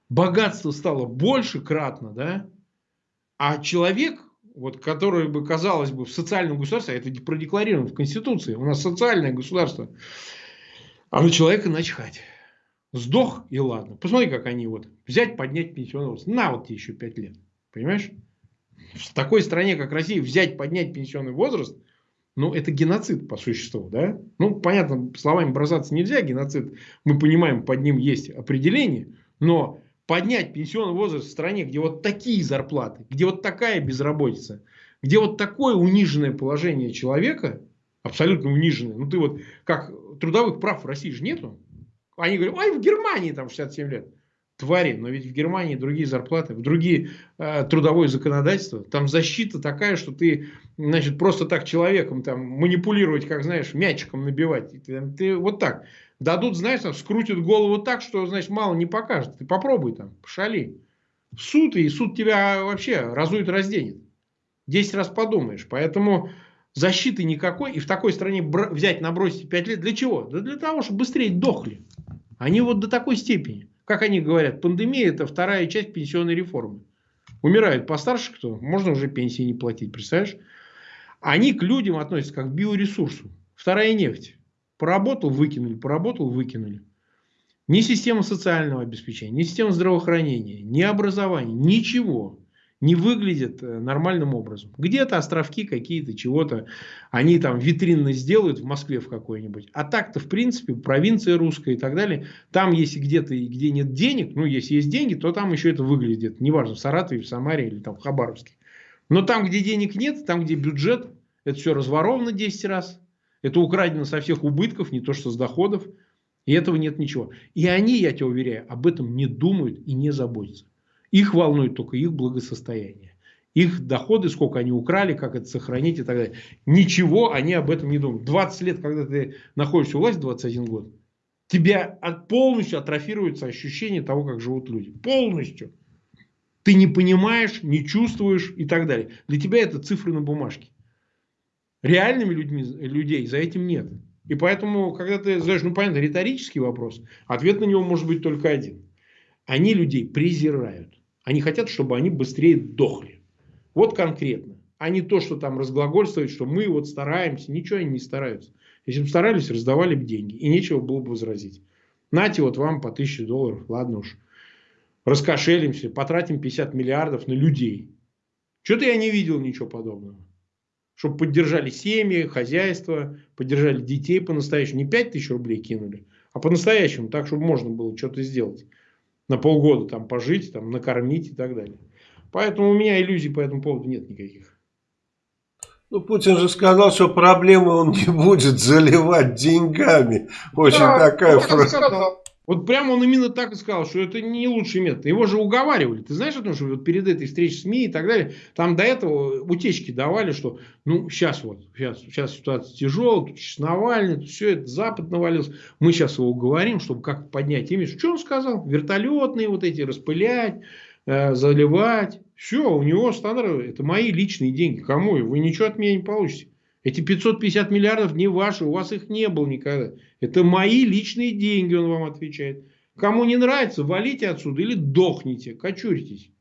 Богатство стало больше кратно, да? А человек, вот, который бы, казалось бы, в социальном государстве, а это продекларировано в Конституции, у нас социальное государство, а на человека начхать. Сдох и ладно. Посмотри, как они вот взять, поднять пенсионный возраст. На вот тебе еще 5 лет. Понимаешь? В такой стране, как Россия, взять, поднять пенсионный возраст, ну, это геноцид по существу, да? Ну, понятно, словами бросаться нельзя, геноцид, мы понимаем, под ним есть определение, но поднять пенсионный возраст в стране, где вот такие зарплаты, где вот такая безработица, где вот такое униженное положение человека, абсолютно униженное, ну, ты вот, как трудовых прав в России же нету, они говорят, ой, в Германии там 67 лет. Твари, но ведь в Германии другие зарплаты, другие э, трудовое законодательство. Там защита такая, что ты, значит, просто так человеком там манипулировать, как знаешь, мячиком набивать. Ты, ты вот так. Дадут, знаешь, там, скрутят голову так, что, значит, мало не покажет. Ты попробуй там, пошали. В суд, и суд тебя вообще разует, разденет. Десять раз подумаешь. Поэтому защиты никакой. И в такой стране взять, набросить 5 лет. Для чего? Да для того, чтобы быстрее дохли. Они вот до такой степени. Как они говорят, пандемия это вторая часть пенсионной реформы. Умирают постарше кто, можно уже пенсии не платить, представляешь? Они к людям относятся как к биоресурсу. Вторая нефть. Поработал, выкинули, поработал, выкинули. Ни система социального обеспечения, ни система здравоохранения, ни образования, ничего не выглядят э, нормальным образом. Где-то островки какие-то, чего-то они там витринно сделают в Москве в какой-нибудь. А так-то, в принципе, провинция русская и так далее, там, если где-то и где нет денег, ну, если есть деньги, то там еще это выглядит. Неважно, в Саратове, в Самаре или там в Хабаровске. Но там, где денег нет, там, где бюджет, это все разворовано 10 раз. Это украдено со всех убытков, не то что с доходов. И этого нет ничего. И они, я тебя уверяю, об этом не думают и не заботятся. Их волнует только их благосостояние. Их доходы, сколько они украли, как это сохранить и так далее. Ничего они об этом не думают. 20 лет, когда ты находишься у власти, 21 год, тебя полностью атрофируется ощущение того, как живут люди. Полностью. Ты не понимаешь, не чувствуешь и так далее. Для тебя это цифры на бумажке. Реальными людьми, людей за этим нет. И поэтому, когда ты задаешь, ну понятно, риторический вопрос, ответ на него может быть только один. Они людей презирают. Они хотят, чтобы они быстрее дохли. Вот конкретно. А не то, что там разглагольствовать, что мы вот стараемся. Ничего они не стараются. Если бы старались, раздавали бы деньги. И нечего было бы возразить. Нате вот вам по 1000 долларов. Ладно уж. Раскошелимся. Потратим 50 миллиардов на людей. Что-то я не видел ничего подобного. Чтобы поддержали семьи, хозяйство, поддержали детей по-настоящему. Не 5 тысяч рублей кинули, а по-настоящему. Так, чтобы можно было что-то сделать на полгода там пожить, там, накормить и так далее. Поэтому у меня иллюзий по этому поводу нет никаких. Ну, Путин же сказал, что проблемы он не будет заливать деньгами. Очень да, такая фраза. Вот прямо он именно так и сказал, что это не лучший метод. Его же уговаривали. Ты знаешь о том, что вот перед этой встречей СМИ и так далее, там до этого утечки давали, что ну сейчас вот, сейчас, сейчас ситуация тяжелая, тут сейчас Навальный, тут все это, Запад навалился. Мы сейчас его уговорим, чтобы как поднять имидж. Что он сказал? Вертолетные вот эти распылять, э, заливать. Все, у него стандарт, это мои личные деньги. Кому? Вы ничего от меня не получите. Эти 550 миллиардов не ваши, у вас их не было никогда. Это мои личные деньги, он вам отвечает. Кому не нравится, валите отсюда или дохните, кочурьтесь.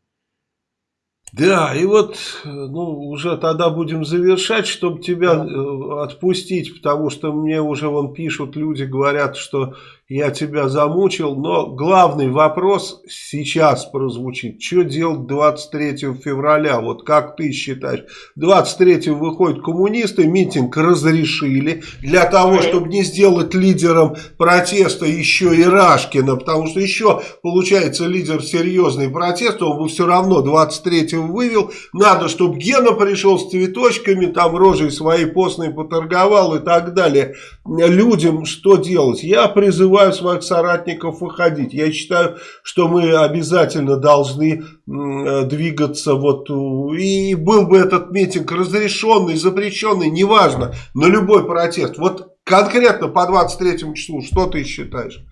Да, и вот ну, уже тогда будем завершать, чтобы тебя да. Э, отпустить, потому что мне уже вон пишут, люди говорят, что я тебя замучил, но главный вопрос сейчас прозвучит. Что делать 23 февраля? Вот как ты считаешь? 23 выходят коммунисты, митинг разрешили для того, чтобы не сделать лидером протеста еще и Рашкина, потому что еще, получается, лидер серьезный протест, он бы все равно 23 вывел. Надо, чтобы Гена пришел с цветочками, там рожей своей постной поторговал и так далее. Людям что делать? Я призываю своих соратников выходить. Я считаю, что мы обязательно должны двигаться вот и был бы этот митинг разрешенный, запрещенный, неважно, на любой протест. Вот конкретно по 23 числу, что ты считаешь?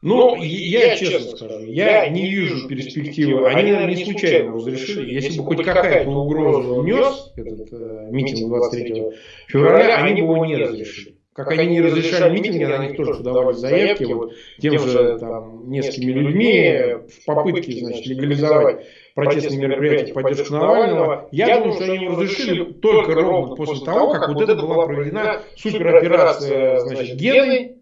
Ну, ну я, я честно скажу, я не вижу перспективы. Они, наверное, не случайно разрешили. Если бы хоть какая-то угроза внес этот э, митинг 23 февраля, они бы его не разрешили. Как они не разрешали митинги, на них тоже подавали заявки вот, тем же там, несколькими людьми в попытке значит, легализовать протестные мероприятия в поддержку Навального. Я думаю, что они разрешили только ровно после того, как вот это была проведена супероперация значит, Гены,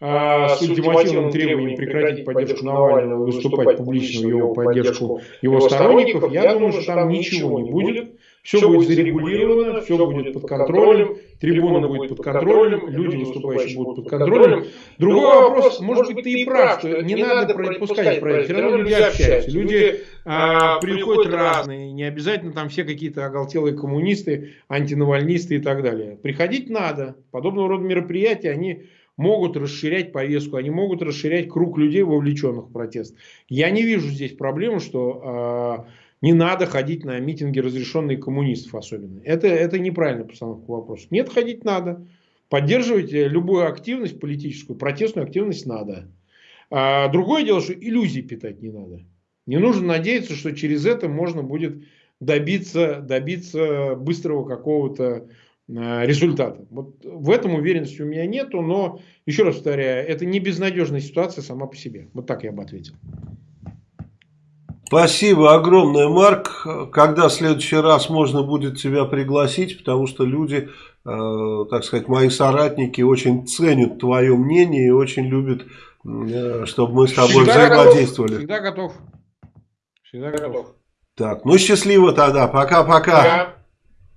а, с ультимативным требованием прекратить поддержку Навального, выступать публично в его поддержку его сторонников, я думаю, что там ничего не будет. Все будет зарегулировано, все будет под контролем, трибуна будет под контролем, люди выступающие будут под контролем. Другой вопрос, может быть, ты и прав, что не надо пропускать про это. Все равно люди общаются. Люди а, приходят разные, не обязательно там все какие-то оголтелые коммунисты, антинавальнисты и так далее. Приходить надо. Подобного рода мероприятия, они могут расширять повестку, они могут расширять круг людей, вовлеченных в протест. Я не вижу здесь проблемы, что э, не надо ходить на митинги, разрешенные коммунистов особенно. Это, это неправильная постановка вопроса. Нет, ходить надо. Поддерживать любую активность политическую, протестную активность надо. А другое дело, что иллюзий питать не надо. Не нужно надеяться, что через это можно будет добиться, добиться быстрого какого-то Э, результата. Вот в этом уверенности у меня нету, но, еще раз повторяю, это не безнадежная ситуация сама по себе. Вот так я бы ответил. Спасибо огромное, Марк. Когда в следующий раз можно будет тебя пригласить, потому что люди, э, так сказать, мои соратники очень ценят твое мнение и очень любят, э, чтобы мы с тобой Всегда взаимодействовали. Готов. Всегда готов. Всегда готов. Так, ну счастливо тогда. Пока-пока.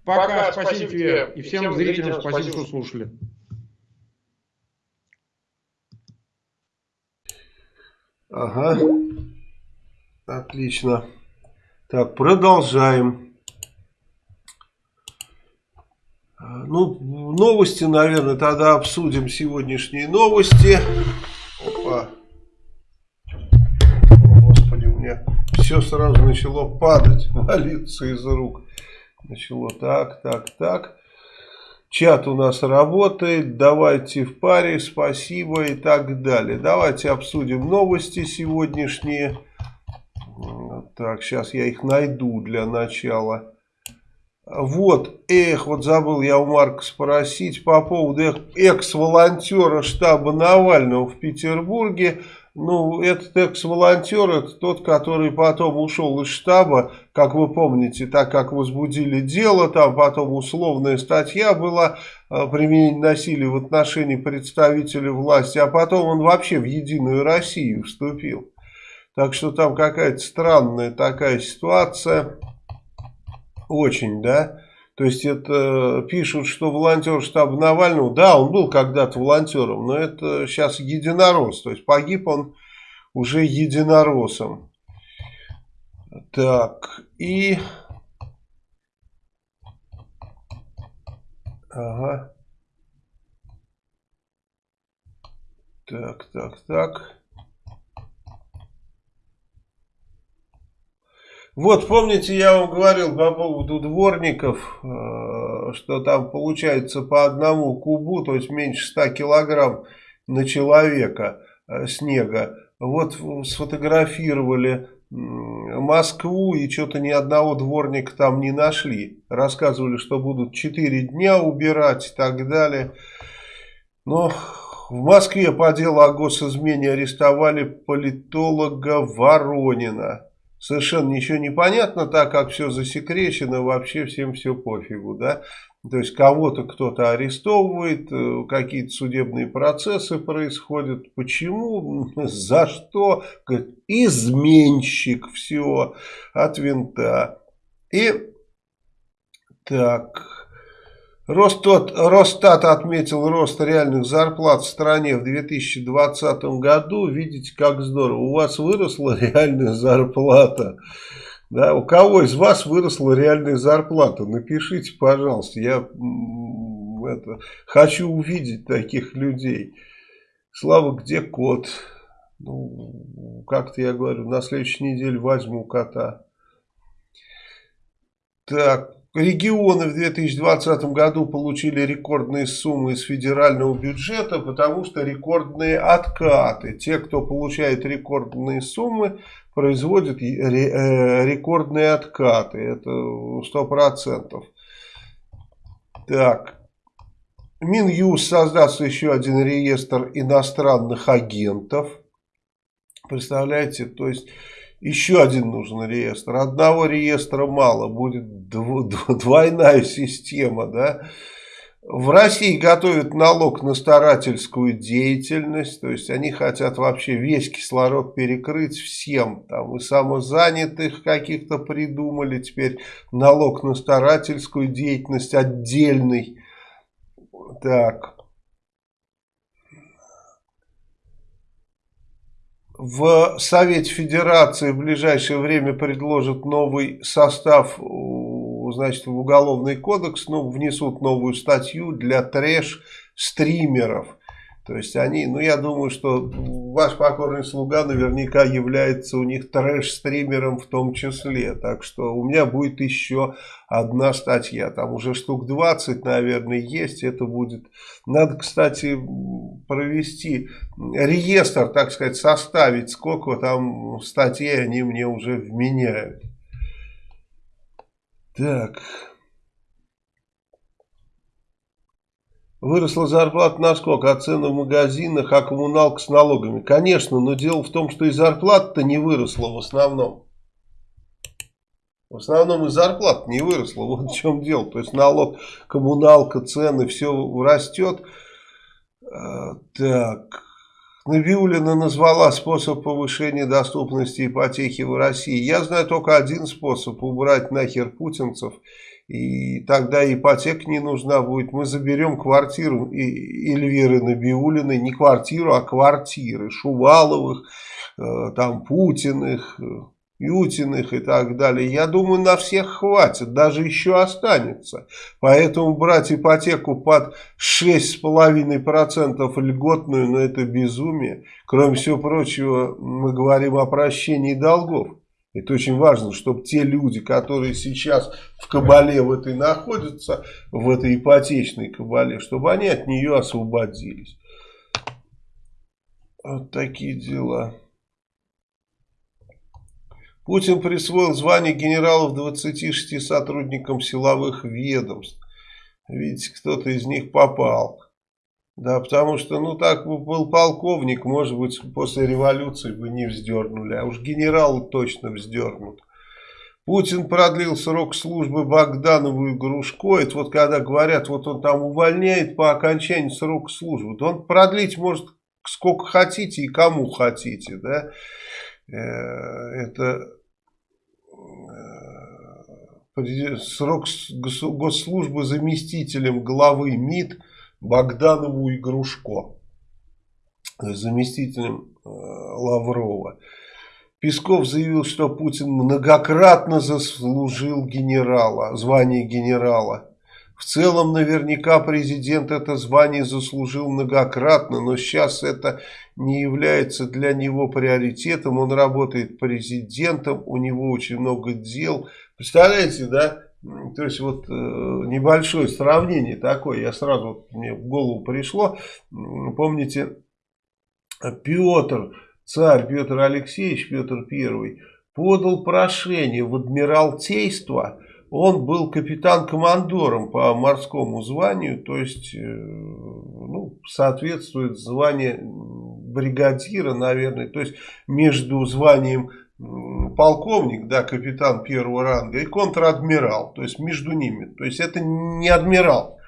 Пока, Пока спасибо, спасибо тебе. И всем, всем зрителям спасибо, спасибо, что слушали. Ага. Отлично. Так, продолжаем. Ну, новости, наверное, тогда обсудим сегодняшние новости. Опа. О, Господи, у меня все сразу начало падать, валиться из рук. Начало так, так, так. Чат у нас работает. Давайте в паре. Спасибо и так далее. Давайте обсудим новости сегодняшние. Так, сейчас я их найду для начала. Вот, эх, вот забыл я у Марка спросить по поводу экс-волонтера штаба Навального в Петербурге. Ну, этот экс-волонтер, это тот, который потом ушел из штаба, как вы помните, так как возбудили дело, там потом условная статья была, э, применение насилия в отношении представителей власти, а потом он вообще в Единую Россию вступил. Так что там какая-то странная такая ситуация, очень, да. То есть это пишут, что волонтер штаба Навального, да, он был когда-то волонтером, но это сейчас единорос. То есть погиб он уже единоросом. Так, и... Ага. Так, так, так. Вот, помните, я вам говорил по поводу дворников, э, что там получается по одному кубу, то есть меньше 100 килограмм на человека э, снега. Вот сфотографировали Москву и что-то ни одного дворника там не нашли. Рассказывали, что будут 4 дня убирать и так далее. Но в Москве по делу о госизмене арестовали политолога Воронина совершенно ничего не понятно, так как все засекречено, вообще всем все пофигу, да. То есть кого-то кто-то арестовывает, э, какие-то судебные процессы происходят. Почему? За что? Изменщик. Все от винта. И так... Ростат, Росстат отметил рост реальных зарплат в стране в 2020 году. Видите, как здорово. У вас выросла реальная зарплата. Да, у кого из вас выросла реальная зарплата? Напишите, пожалуйста. Я это, хочу увидеть таких людей. Слава, где кот? Ну, как-то я говорю, на следующей неделе возьму кота. Так, регионы в 2020 году получили рекордные суммы из федерального бюджета, потому что рекордные откаты. Те, кто получает рекордные суммы, производит э, рекордные откаты. Это 100%. Так. Минюс создаст еще один реестр иностранных агентов. Представляете, то есть еще один нужен реестр. Одного реестра мало, будет двойная система, да. В России готовят налог на старательскую деятельность, то есть они хотят вообще весь кислород перекрыть всем, там и самозанятых каких-то придумали, теперь налог на старательскую деятельность отдельный. Так. В Совете Федерации в ближайшее время предложат новый состав значит, в Уголовный кодекс ну, внесут новую статью для трэш-стримеров. То есть они, ну я думаю, что ваш покорный слуга наверняка является у них трэш-стримером в том числе. Так что у меня будет еще одна статья. Там уже штук 20, наверное, есть. Это будет... Надо, кстати, провести реестр, так сказать, составить, сколько там статей они мне уже вменяют. Так. Выросла зарплата на сколько? А цены в магазинах, а коммуналка с налогами? Конечно, но дело в том, что и зарплата-то не выросла в основном. В основном и зарплата не выросла. Вот в чем дело. То есть налог, коммуналка, цены, все растет. А, так. Набиулина назвала способ повышения доступности ипотеки в России. Я знаю только один способ – убрать нахер путинцев. И тогда ипотека не нужна будет. Мы заберем квартиру Эльвиры Набиулиной. Не квартиру, а квартиры. Шуваловых, э, там Путиных, Ютиных и так далее. Я думаю, на всех хватит, даже еще останется. Поэтому брать ипотеку под 6,5% льготную, ну это безумие. Кроме всего прочего, мы говорим о прощении долгов. Это очень важно, чтобы те люди, которые сейчас в кабале в этой находятся, в этой ипотечной кабале, чтобы они от нее освободились. Вот такие дела. Путин присвоил звание генералов 26 сотрудникам силовых ведомств. Видите, кто-то из них попал. Да, потому что, ну, так бы был полковник, может быть, после революции бы не вздернули. А уж генералы точно вздернут. Путин продлил срок службы Богданову и Грушко. Это вот когда говорят, вот он там увольняет по окончании срока службы. То он продлить может сколько хотите и кому хотите, да. Э, это срок госслужбы заместителем главы МИД Богданову и Грушко. Заместителем э, Лаврова. Песков заявил, что Путин многократно заслужил генерала, звание генерала. В целом, наверняка, президент это звание заслужил многократно, но сейчас это не является для него приоритетом. Он работает президентом, у него очень много дел, Представляете, да? То есть вот э, небольшое сравнение такое, я сразу, вот, мне в голову пришло, помните, Петр, царь Петр Алексеевич, Петр Первый, подал прошение в Адмиралтейство, он был капитан-командором по морскому званию, то есть э, ну, соответствует звание бригадира, наверное, то есть между званием полковник, да, капитан первого ранга, и контр-адмирал, то есть между ними. То есть это не адмирал.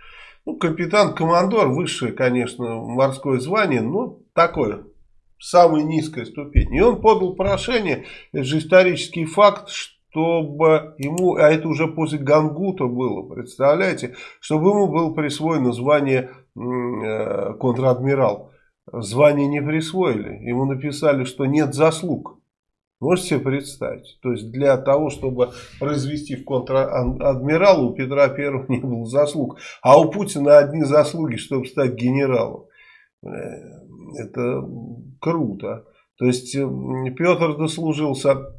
Ну, капитан-командор, высшее, конечно, морское звание, но такое, самая низкая ступень. И он подал прошение, это же исторический факт, чтобы ему, а это уже после Гангута было, представляете, чтобы ему было присвоено звание э, контр-адмирал. Звание не присвоили, ему написали, что нет заслуг. Можете себе представить? То есть для того, чтобы произвести в контр-адмирала, у Петра Первого не было заслуг. А у Путина одни заслуги, чтобы стать генералом. Э, это круто. То есть Петр дослужился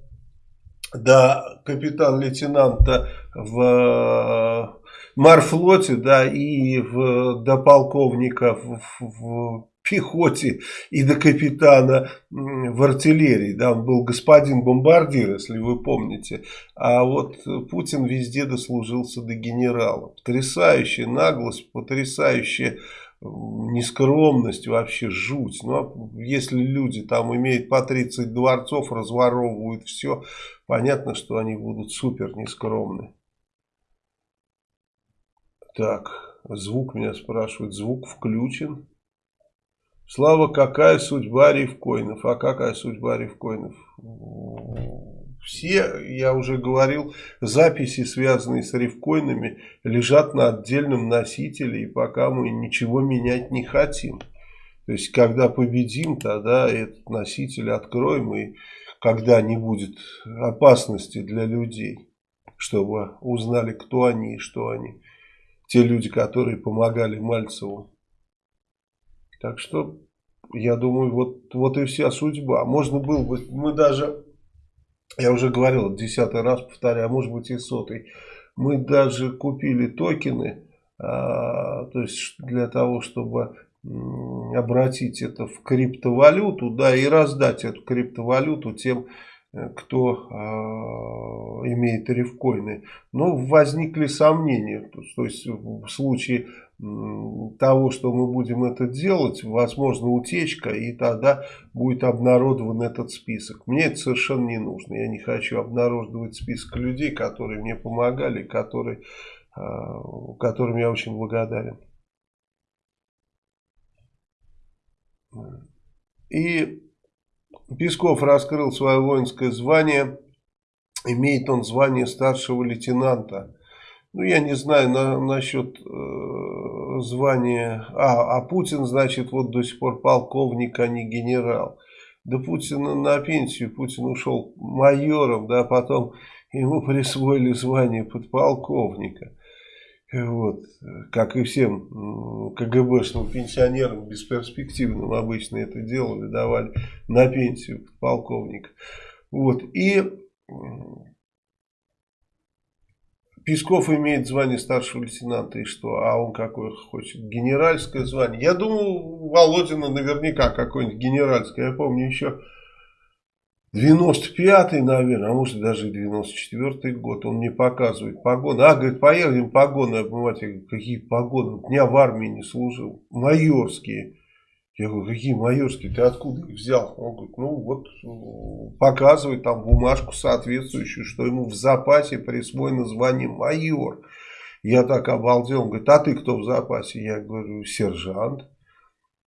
до капитан-лейтенанта в э, Марфлоте, да, и в, до полковника в, в пехоте и до капитана в артиллерии. Да, он был господин бомбардир, если вы помните. А вот Путин везде дослужился до генерала. Потрясающая наглость, потрясающая нескромность, вообще жуть. Ну, а если люди там имеют по 30 дворцов, разворовывают все, понятно, что они будут супер нескромны. Так, звук меня спрашивают, звук включен. Слава, какая судьба рифкоинов? А какая судьба рифкоинов? Все, я уже говорил, записи, связанные с рифкоинами, лежат на отдельном носителе, и пока мы ничего менять не хотим. То есть, когда победим, тогда этот носитель откроем, и когда не будет опасности для людей, чтобы узнали, кто они и что они. Те люди, которые помогали Мальцеву. Так что, я думаю, вот, вот и вся судьба. Можно было бы, мы даже, я уже говорил, десятый раз повторяю, а может быть и сотый, мы даже купили токены, а, то есть для того, чтобы обратить это в криптовалюту, да, и раздать эту криптовалюту тем, э, кто э, имеет рифкоины. Но возникли сомнения, то, то есть в случае того, что мы будем это делать, возможно утечка, и тогда будет обнародован этот список. Мне это совершенно не нужно. Я не хочу обнародовать список людей, которые мне помогали, которые, а, которым я очень благодарен. И Песков раскрыл свое воинское звание. Имеет он звание старшего лейтенанта. Ну, я не знаю на, насчет э, звания. А, а Путин, значит, вот до сих пор полковник, а не генерал. Да Путин на пенсию, Путин ушел майором, да, потом ему присвоили звание подполковника. Вот, как и всем КГБшным пенсионерам, бесперспективным обычно это делали, давали на пенсию подполковника. Вот, и Песков имеет звание старшего лейтенанта, и что? А он какое хочет? Генеральское звание. Я думаю, Володина наверняка какое-нибудь генеральское. Я помню еще 95-й, наверное, а может даже 94-й год. Он мне показывает погоны. А, говорит, поедем погоны обмывать. Я говорю, какие погоны? Дня в армии не служил. Майорские. Я говорю, какие майорские, ты откуда их взял? Он говорит, ну вот показывает там бумажку соответствующую, что ему в запасе присвоено звание майор. Я так обалдел, он говорит, а ты кто в запасе? Я говорю, сержант.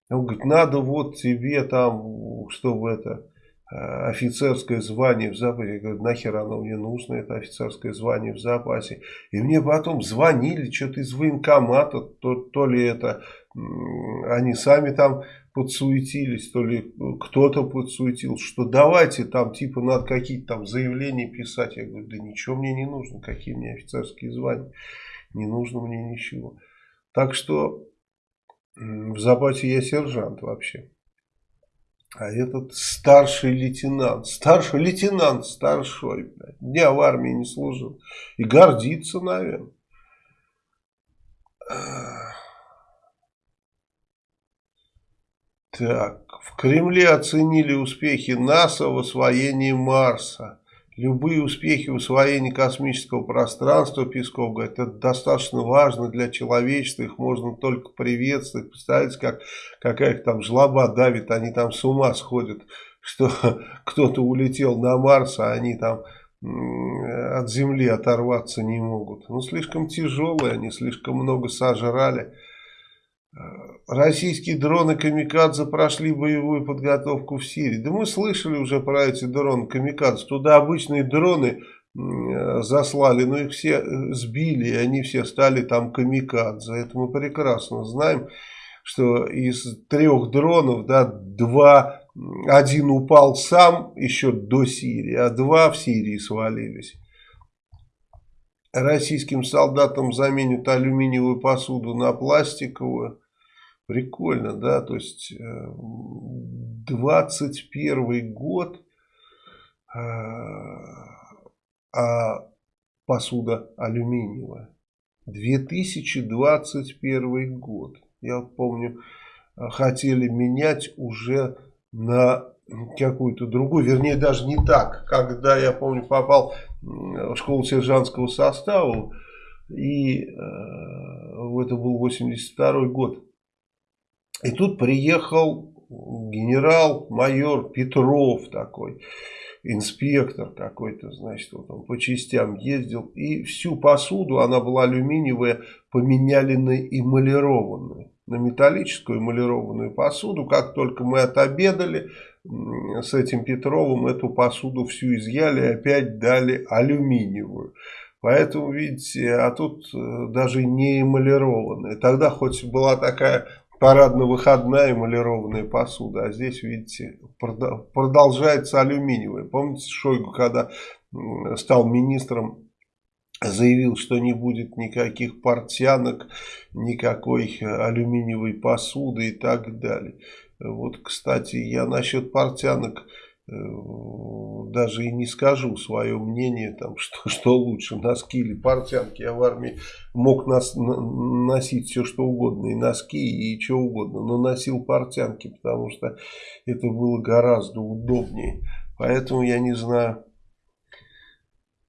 Он говорит, надо вот тебе там, чтобы это, э, офицерское звание в запасе. Я говорю, нахер оно мне нужно, это офицерское звание в запасе. И мне потом звонили, что-то из военкомата, то, то ли это, они сами там подсуетились, то ли кто-то подсуетил, что давайте там типа надо какие-то там заявления писать. Я говорю, да ничего мне не нужно, какие мне офицерские звания, не нужно мне ничего. Так что в запасе я сержант вообще. А этот старший лейтенант, старший лейтенант, старшой, блядь, дня в армии не служил. И гордится, наверное. Так, в Кремле оценили успехи НАСА в освоении Марса. Любые успехи в освоении космического пространства, Песков говорит, это достаточно важно для человечества, их можно только приветствовать. Представляете, как какая-то там жлоба давит, они там с ума сходят что кто-то улетел на Марс, а они там от Земли оторваться не могут. Ну, слишком тяжелые, они слишком много сожрали. Э, российские дроны Камикадзе прошли боевую подготовку в Сирии. Да мы слышали уже про эти дроны Камикадзе. Туда обычные дроны э, заслали, но их все э, сбили, и они все стали там Камикадзе. Это мы прекрасно знаем, что из трех дронов, да, два, один упал сам еще до Сирии, а два в Сирии свалились. Российским солдатам заменят алюминиевую посуду на пластиковую. Прикольно, да, то есть 21 э, год, э, а посуда алюминиевая. 2021 год. Я вот помню, э, хотели менять уже на какую-то другую, вернее даже не так. Когда я помню попал в школу сержантского состава, и э, это был 82 год, и тут приехал генерал-майор Петров такой, инспектор какой-то, значит, вот он по частям ездил. И всю посуду, она была алюминиевая, поменяли на эмалированную. На металлическую эмалированную посуду. Как только мы отобедали с этим Петровым, эту посуду всю изъяли и опять дали алюминиевую. Поэтому, видите, а тут э, даже не эмалированная. Тогда хоть была такая парадно-выходная эмалированная посуда. А здесь, видите, продолжается алюминиевая. Помните, Шойгу, когда стал министром, заявил, что не будет никаких портянок, никакой алюминиевой посуды и так далее. Вот, кстати, я насчет портянок Э, даже и не скажу свое мнение, там, что, что лучше, носки или портянки. Я в армии мог нас, носить все что угодно, и носки, и что угодно, но носил портянки, потому что это было гораздо удобнее. Поэтому я не знаю,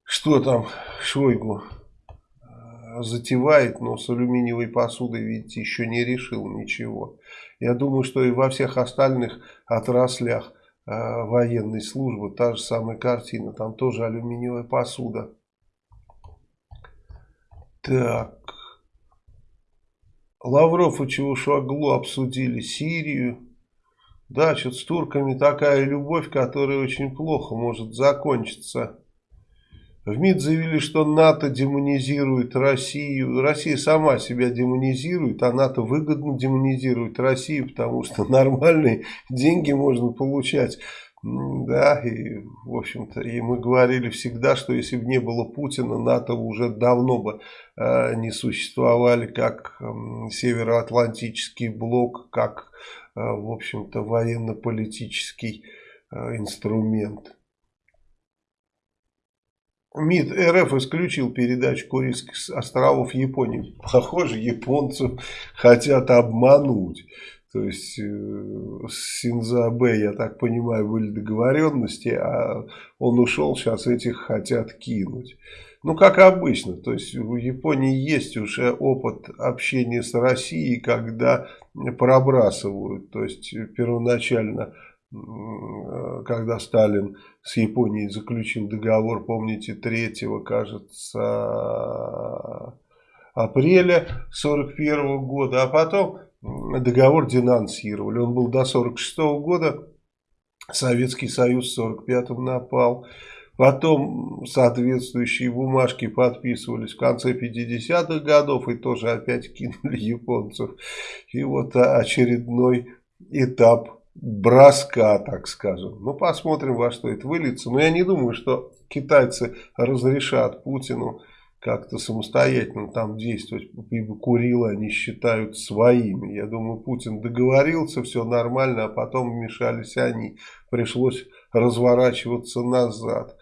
что там Шойгу э, затевает, но с алюминиевой посудой, видите, еще не решил ничего. Я думаю, что и во всех остальных отраслях Э, военной службы, та же самая картина, там тоже алюминиевая посуда. Так. Лавров и Чевушаглу обсудили Сирию. Да, что с турками такая любовь, которая очень плохо может закончиться. В МИД заявили, что НАТО демонизирует Россию. Россия сама себя демонизирует, а НАТО выгодно демонизирует Россию, потому что нормальные деньги можно получать. Да, и, в общем-то, и мы говорили всегда, что если бы не было Путина, НАТО уже давно бы э, не существовали как э, Североатлантический блок, как, э, в общем-то, военно-политический э, инструмент. МИД РФ исключил передачу Курильских островов Японии. Похоже, японцев хотят обмануть. То есть э, с Синзабе, я так понимаю, были договоренности, а он ушел, сейчас этих хотят кинуть. Ну, как обычно, то есть у Японии есть уже опыт общения с Россией, когда пробрасывают. То есть первоначально когда Сталин с Японией заключил договор, помните, 3 кажется, апреля 41 года, а потом договор денонсировали. Он был до 46 года, Советский Союз в 45 напал. Потом соответствующие бумажки подписывались в конце 50-х годов и тоже опять кинули японцев. И вот очередной этап броска, так скажем. Ну, посмотрим, во что это выльется. Но я не думаю, что китайцы разрешат Путину как-то самостоятельно там действовать, ибо Курилы они считают своими. Я думаю, Путин договорился, все нормально, а потом вмешались они. Пришлось разворачиваться назад.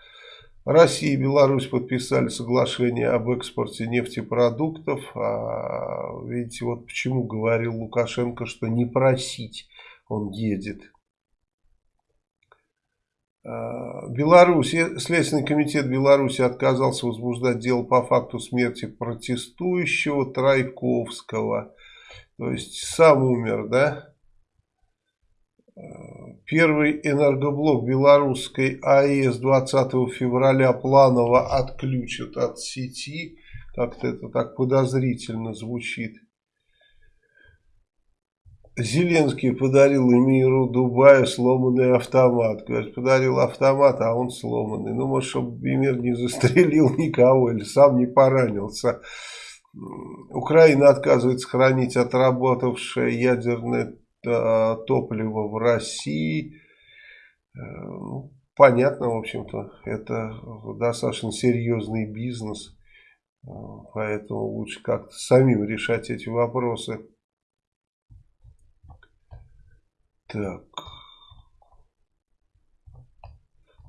Россия и Беларусь подписали соглашение об экспорте нефтепродуктов. А, видите, вот почему говорил Лукашенко, что не просить он едет. А, Беларусь, Следственный комитет Беларуси отказался возбуждать дело по факту смерти протестующего Трайковского. То есть сам умер, да? А, Первый энергоблок белорусской АЭС 20 февраля планово отключат от сети. Как-то это так подозрительно звучит. Зеленский подарил эмиру Дубая сломанный автомат. Говорит, подарил автомат, а он сломанный. Ну, может, чтобы эмир не застрелил никого или сам не поранился. Украина отказывается хранить отработавшее ядерное э, топливо в России. Э, ну, понятно, в общем-то, это достаточно серьезный бизнес. Э, поэтому лучше как-то самим решать эти вопросы. Так.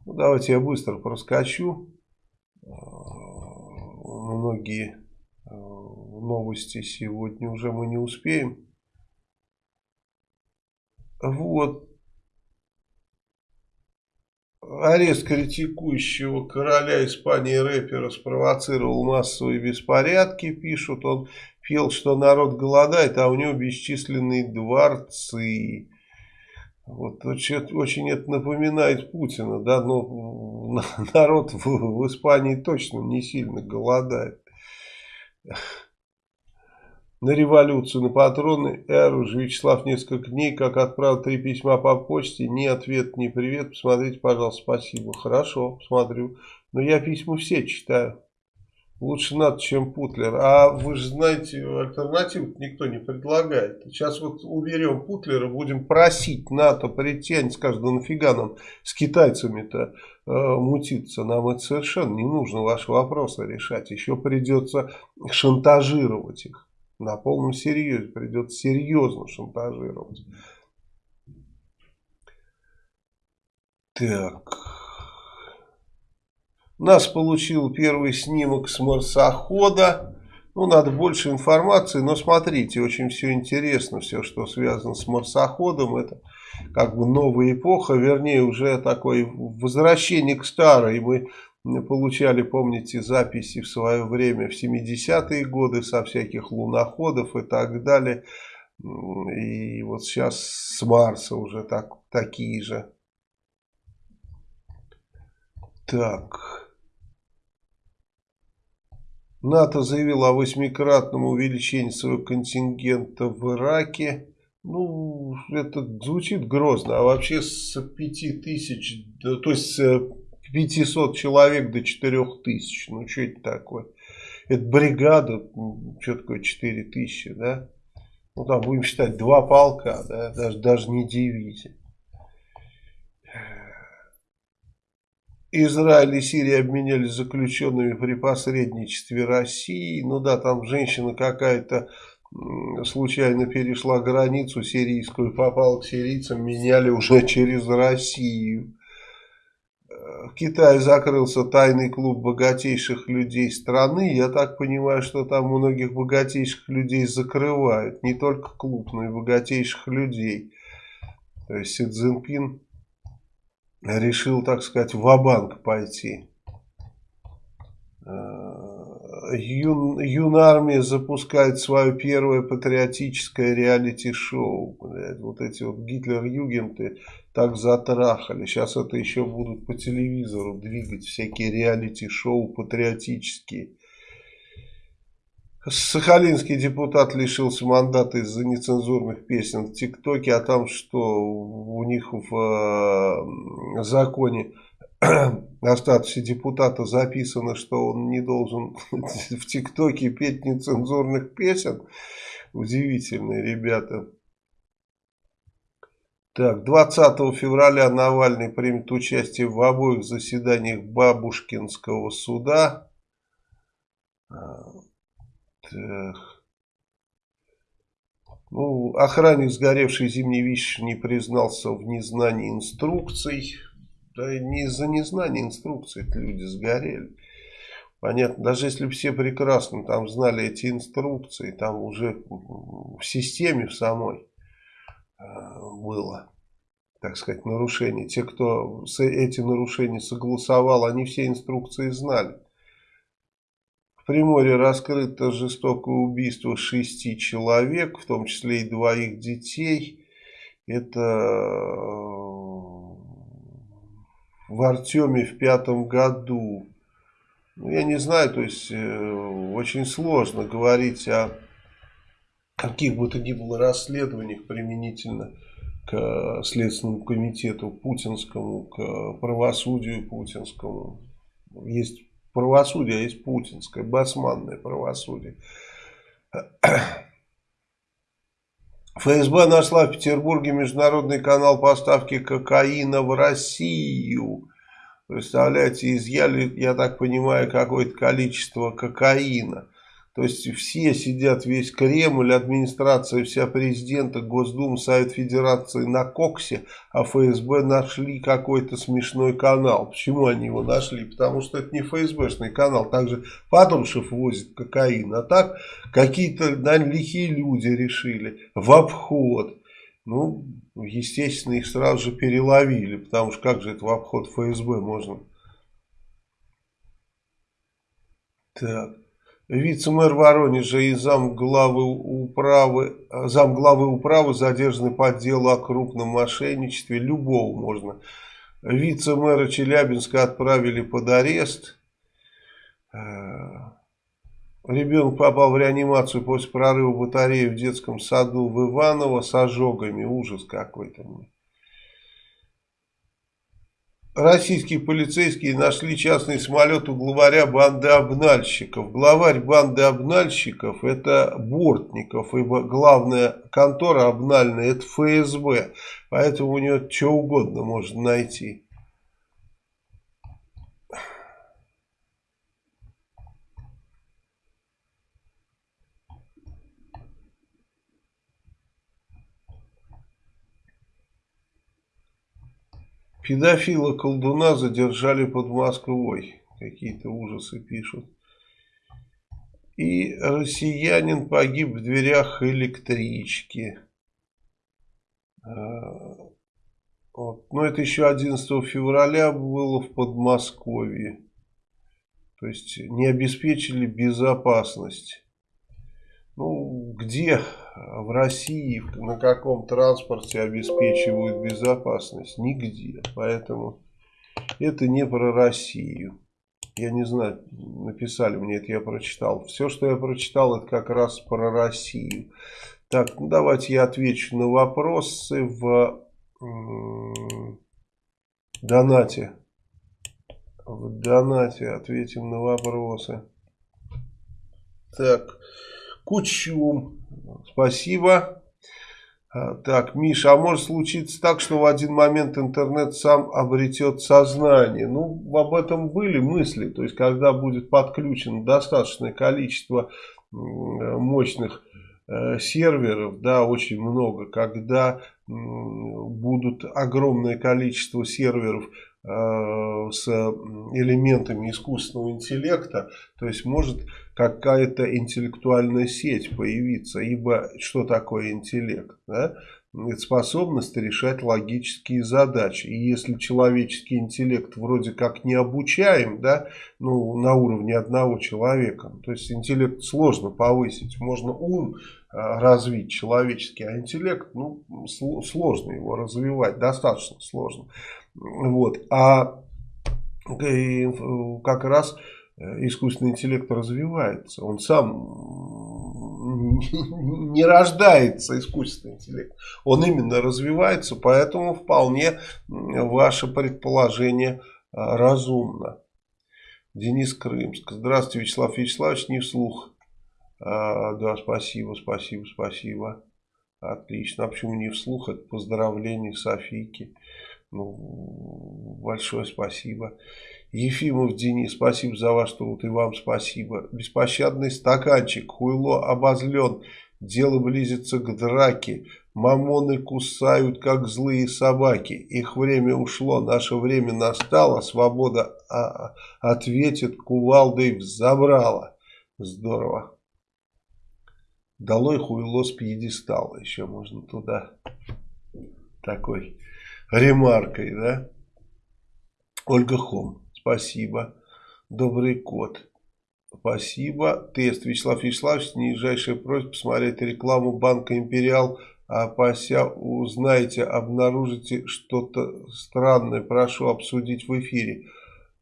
Ну, давайте я быстро проскочу. Многие новости сегодня уже мы не успеем. Вот. Арест критикующего короля Испании рэпера спровоцировал массовые беспорядки, пишут. Он пел, что народ голодает, а у него бесчисленные дворцы. Вот очень, это напоминает Путина, да, но народ в, в Испании точно не сильно голодает. На революцию, на патроны Эр уже Вячеслав несколько дней, как отправил три письма по почте, ни ответ, ни привет. Посмотрите, пожалуйста, спасибо. Хорошо, посмотрю. Но я письма все читаю. Лучше НАТО, чем Путлер. А вы же знаете, альтернативу никто не предлагает. Сейчас вот уберем Путлера, будем просить НАТО прийти, они скажут, да нафига нам с китайцами-то э, мутиться. Нам это совершенно не нужно ваши вопросы решать. Еще придется шантажировать их. На полном серьезе. Придется серьезно шантажировать. Так... Нас получил первый снимок с марсохода. Ну, надо больше информации, но смотрите, очень все интересно, все, что связано с марсоходом. Это как бы новая эпоха, вернее, уже такое возвращение к старой. Мы получали, помните, записи в свое время, в 70-е годы, со всяких луноходов и так далее. И вот сейчас с Марса уже так, такие же. Так... НАТО заявило о восьмикратном увеличении своего контингента в Ираке. Ну, это звучит грозно. А вообще с 5 тысяч, то есть с 500 человек до 4 тысяч. Ну, что это такое? Это бригада, что такое 4 тысячи, да? Ну, там будем считать два полка, да? Даже, даже не дивизия. Израиль и Сирия обменялись заключенными при посредничестве России. Ну да, там женщина какая-то случайно перешла границу сирийскую, попала к сирийцам, меняли уже через Россию. Э, в Китае закрылся тайный клуб богатейших людей страны. Я так понимаю, что там многих богатейших людей закрывают. Не только клуб, но и богатейших людей. То есть Си Цзиньпин решил, так сказать, в банк пойти. Э, Юн, Юнармия запускает свое первое патриотическое реалити-шоу. Вот эти вот Гитлер-Югенты так затрахали. Сейчас это еще будут по телевизору двигать всякие реалити-шоу патриотические. Сахалинский депутат лишился мандата из-за нецензурных песен в ТикТоке, а там что у них в э, законе о статусе депутата записано, что он не должен в ТикТоке петь нецензурных песен. Удивительные ребята. Так, 20 февраля Навальный примет участие в обоих заседаниях Бабушкинского суда. Так. Ну, охранник сгоревшей зимней вещи не признался в незнании инструкций. Да не из-за незнания инструкций люди сгорели. Понятно, даже если все прекрасно там знали эти инструкции, там уже в системе в самой э, было, так сказать, нарушение. Те, кто эти нарушения согласовал, они все инструкции знали. В Приморье раскрыто жестокое убийство шести человек, в том числе и двоих детей. Это э, в Артеме в пятом году. Ну, я не знаю, то есть э, очень сложно говорить о каких бы то ни было расследованиях применительно к Следственному комитету путинскому, к правосудию путинскому. Есть правосудие, а есть путинское, басманное правосудие. ФСБ нашла в Петербурге международный канал поставки кокаина в Россию. Представляете, изъяли, я так понимаю, какое-то количество кокаина. То есть все сидят, весь Кремль, администрация, вся президента, Госдума, Совет Федерации на коксе, а ФСБ нашли какой-то смешной канал. Почему они его нашли? Потому что это не ФСБшный канал. Также Патрушев возит кокаин. А так какие-то наверное, лихие люди решили в обход. Ну, естественно, их сразу же переловили. Потому что как же это в обход ФСБ можно? Так. Вице-мэр Воронежа и замглавы управы, замглавы управы задержаны по делу о крупном мошенничестве. Любого можно. Вице-мэра Челябинска отправили под арест. Э, ребенок попал в реанимацию после прорыва батареи в детском саду в Иваново с ожогами. Ужас какой-то. Российские полицейские нашли частный самолет у главаря банды обнальщиков. Главарь банды обнальщиков это Бортников, ибо главная контора обнальная это ФСБ. Поэтому у него что угодно можно найти. Педофила колдуна задержали под Москвой. Какие-то ужасы пишут. И россиянин погиб в дверях электрички. А, вот. Но это еще 11 февраля было в Подмосковье. То есть не обеспечили безопасность. Ну, где в России, на каком транспорте обеспечивают безопасность? Нигде. Поэтому это не про Россию. Я не знаю, написали мне это, я прочитал. Все, что я прочитал, это как раз про Россию. Так, ну давайте я отвечу на вопросы в донате. В донате ответим на вопросы. Так, Кучум. Спасибо. А, так, Миша, а может случиться так, что в один момент интернет сам обретет сознание? Ну, об этом были мысли. То есть, когда будет подключено достаточное количество мощных э, серверов, да, очень много, когда будут огромное количество серверов Э, с элементами искусственного интеллекта, то есть может какая-то интеллектуальная сеть появиться, ибо что такое интеллект? Да? Это способность решать логические задачи. И если человеческий интеллект вроде как не обучаем, да, ну, на уровне одного человека, то есть интеллект сложно повысить, можно ум э, развить человеческий, а интеллект, ну, сложно его развивать, достаточно сложно. Вот. А как раз э, искусственный интеллект развивается. Он сам не рождается искусственный интеллект. Он именно развивается, поэтому вполне ваше предположение э, разумно. Денис Крымск. Здравствуйте, Вячеслав Вячеславович, не вслух. А, да, спасибо, спасибо, спасибо. Отлично. А почему не вслух? Это поздравление Софийки. Ну, большое спасибо. Ефимов Денис, спасибо за ваш труд и вам спасибо. Беспощадный стаканчик, хуйло обозлен, дело близится к драке. Мамоны кусают, как злые собаки. Их время ушло, наше время настало. Свобода а, ответит кувалдой взобрала. Здорово. Долой хуйло с пьедестала. Еще можно туда такой ремаркой, да? Ольга Хом, спасибо. Добрый кот. Спасибо. Тест. Вячеслав Вячеславович, нижайшая просьба посмотреть рекламу банка Империал а пося узнаете, обнаружите что-то странное, прошу обсудить в эфире.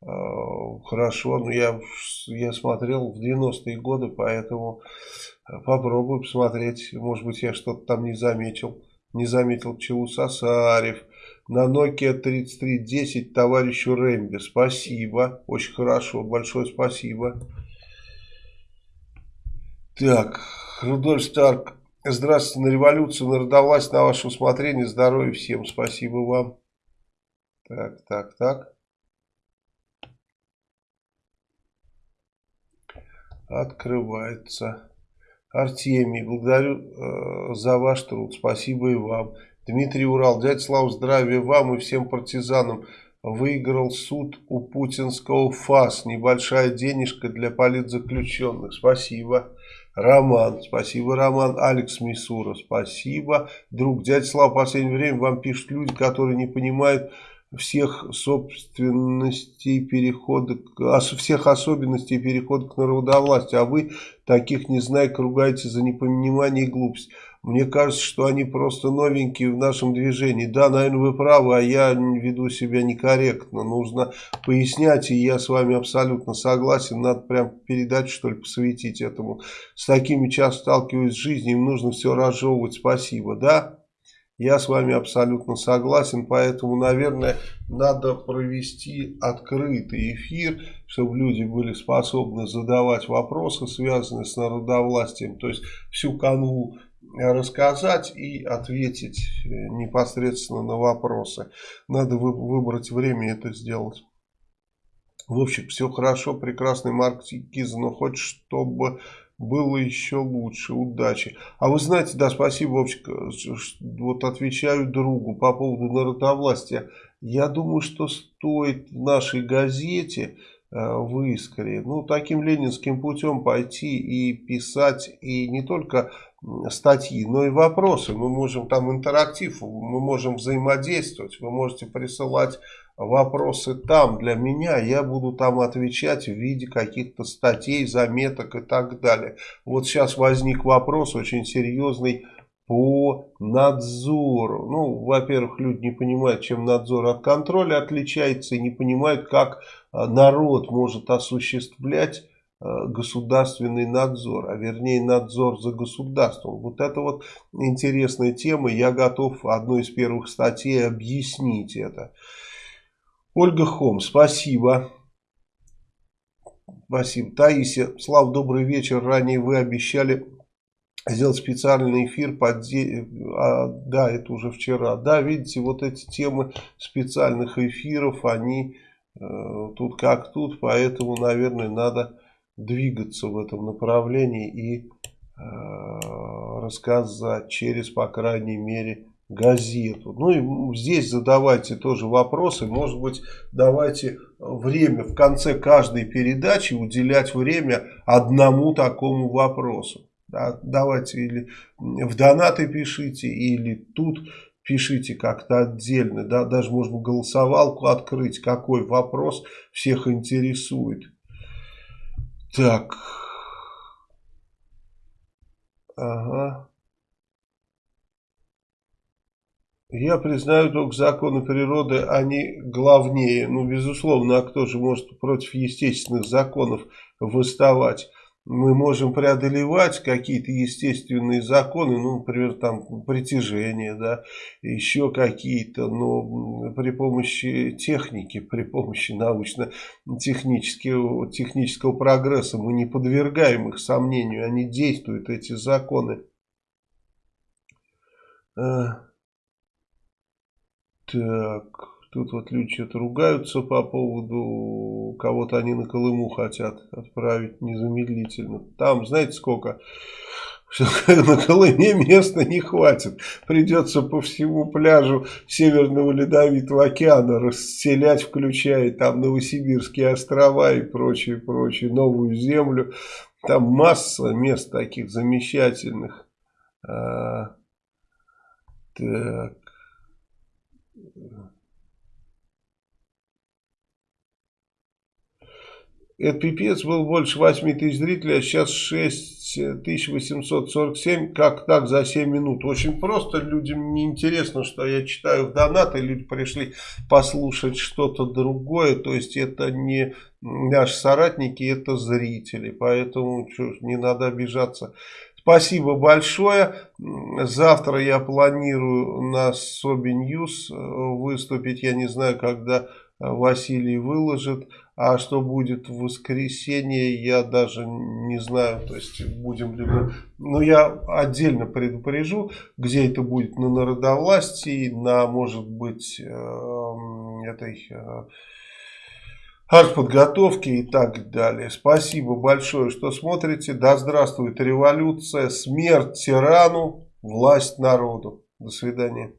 А, хорошо, но я, я смотрел в 90-е годы, поэтому попробую посмотреть. Может быть, я что-то там не заметил. Не заметил Челу Сосарев. На Nokia 3310 товарищу Рэмби. Спасибо. Очень хорошо. Большое спасибо. Так, Рудольф Старк. Здравствуйте, на революцию, народовласть, на ваше усмотрение, здоровья всем, спасибо вам. Так, так, так. Открывается. Артемий, благодарю э, за ваш труд, спасибо и вам. Дмитрий Урал, дядя Слава, здравия вам и всем партизанам. Выиграл суд у путинского ФАС. Небольшая денежка для политзаключенных. Спасибо. Роман, спасибо, Роман. Алекс Мисура, спасибо. Друг, дядя Слава, в последнее время вам пишут люди, которые не понимают всех собственностей перехода, всех особенностей перехода к народовластию, а вы таких не знаете, ругаете за непонимание и глупость. Мне кажется, что они просто новенькие в нашем движении. Да, наверное, вы правы, а я веду себя некорректно. Нужно пояснять, и я с вами абсолютно согласен. Надо прям передать, что ли, посвятить этому. С такими часто сталкиваюсь в жизни, им нужно все разжевывать. Спасибо, да? Я с вами абсолютно согласен, поэтому, наверное, надо провести открытый эфир, чтобы люди были способны задавать вопросы, связанные с народовластием, то есть всю канву рассказать и ответить э, непосредственно на вопросы. Надо выбрать время это сделать. В общем, все хорошо, прекрасный Марк Киза, но хоть чтобы было еще лучше, удачи. А вы знаете, да, спасибо, Вовчик, вот отвечаю другу по поводу народовластия. Я думаю, что стоит в нашей газете э, в Искре, ну, таким ленинским путем пойти и писать, и не только статьи, но и вопросы. Мы можем там интерактив, мы можем взаимодействовать, вы можете присылать вопросы там для меня, я буду там отвечать в виде каких-то статей, заметок и так далее. Вот сейчас возник вопрос очень серьезный по надзору. Ну, во-первых, люди не понимают, чем надзор от контроля отличается и не понимают, как э, народ может осуществлять государственный надзор, а вернее надзор за государством. Вот это вот интересная тема, я готов одной из первых статей объяснить это. Ольга Хом, спасибо. Спасибо. Таисия, Слав, добрый вечер. Ранее вы обещали сделать специальный эфир. Под... А, да, это уже вчера. Да, видите, вот эти темы специальных эфиров, они э, тут как тут. Поэтому, наверное, надо двигаться в этом направлении и э, рассказать через, по крайней мере, газету. Ну и здесь задавайте тоже вопросы. Может быть, давайте время в конце каждой передачи уделять время одному такому вопросу. Да, давайте или в донаты пишите, или тут пишите как-то отдельно. Да, даже можно голосовалку открыть, какой вопрос всех интересует. Так. Ага. Я признаю только законы природы, они главнее. Ну, безусловно, а кто же может против естественных законов выставать? Мы можем преодолевать какие-то естественные законы, ну, например, там притяжение, да, еще какие-то, но при помощи техники, при помощи научно-технического технического прогресса мы не подвергаем их сомнению, они действуют, эти законы. А, так, тут вот люди что-то ругаются по поводу, кого-то они на Колыму хотят отправить незамедлительно. Там, знаете, сколько? На Колыме места не хватит. Придется по всему пляжу Северного Ледовитого океана расселять, включая там Новосибирские острова и прочее, прочее, новую землю. Там масса мест таких замечательных. А, так. Это пипец, был больше 8 тысяч зрителей, а сейчас 6847. Как так за 7 минут? Очень просто, людям не интересно, что я читаю в донаты, люди пришли послушать что-то другое, то есть это не наши соратники, это зрители, поэтому что, не надо обижаться. Спасибо большое. Завтра я планирую на Соби Ньюс выступить. Я не знаю, когда Василий выложит. А что будет в воскресенье, я даже не знаю. То есть будем ли. Но я отдельно предупрежу, где это будет. На народовластии, на, может быть, э, этой... Э, артподготовки и так далее. Спасибо большое, что смотрите. Да здравствует революция, смерть тирану, власть народу. До свидания.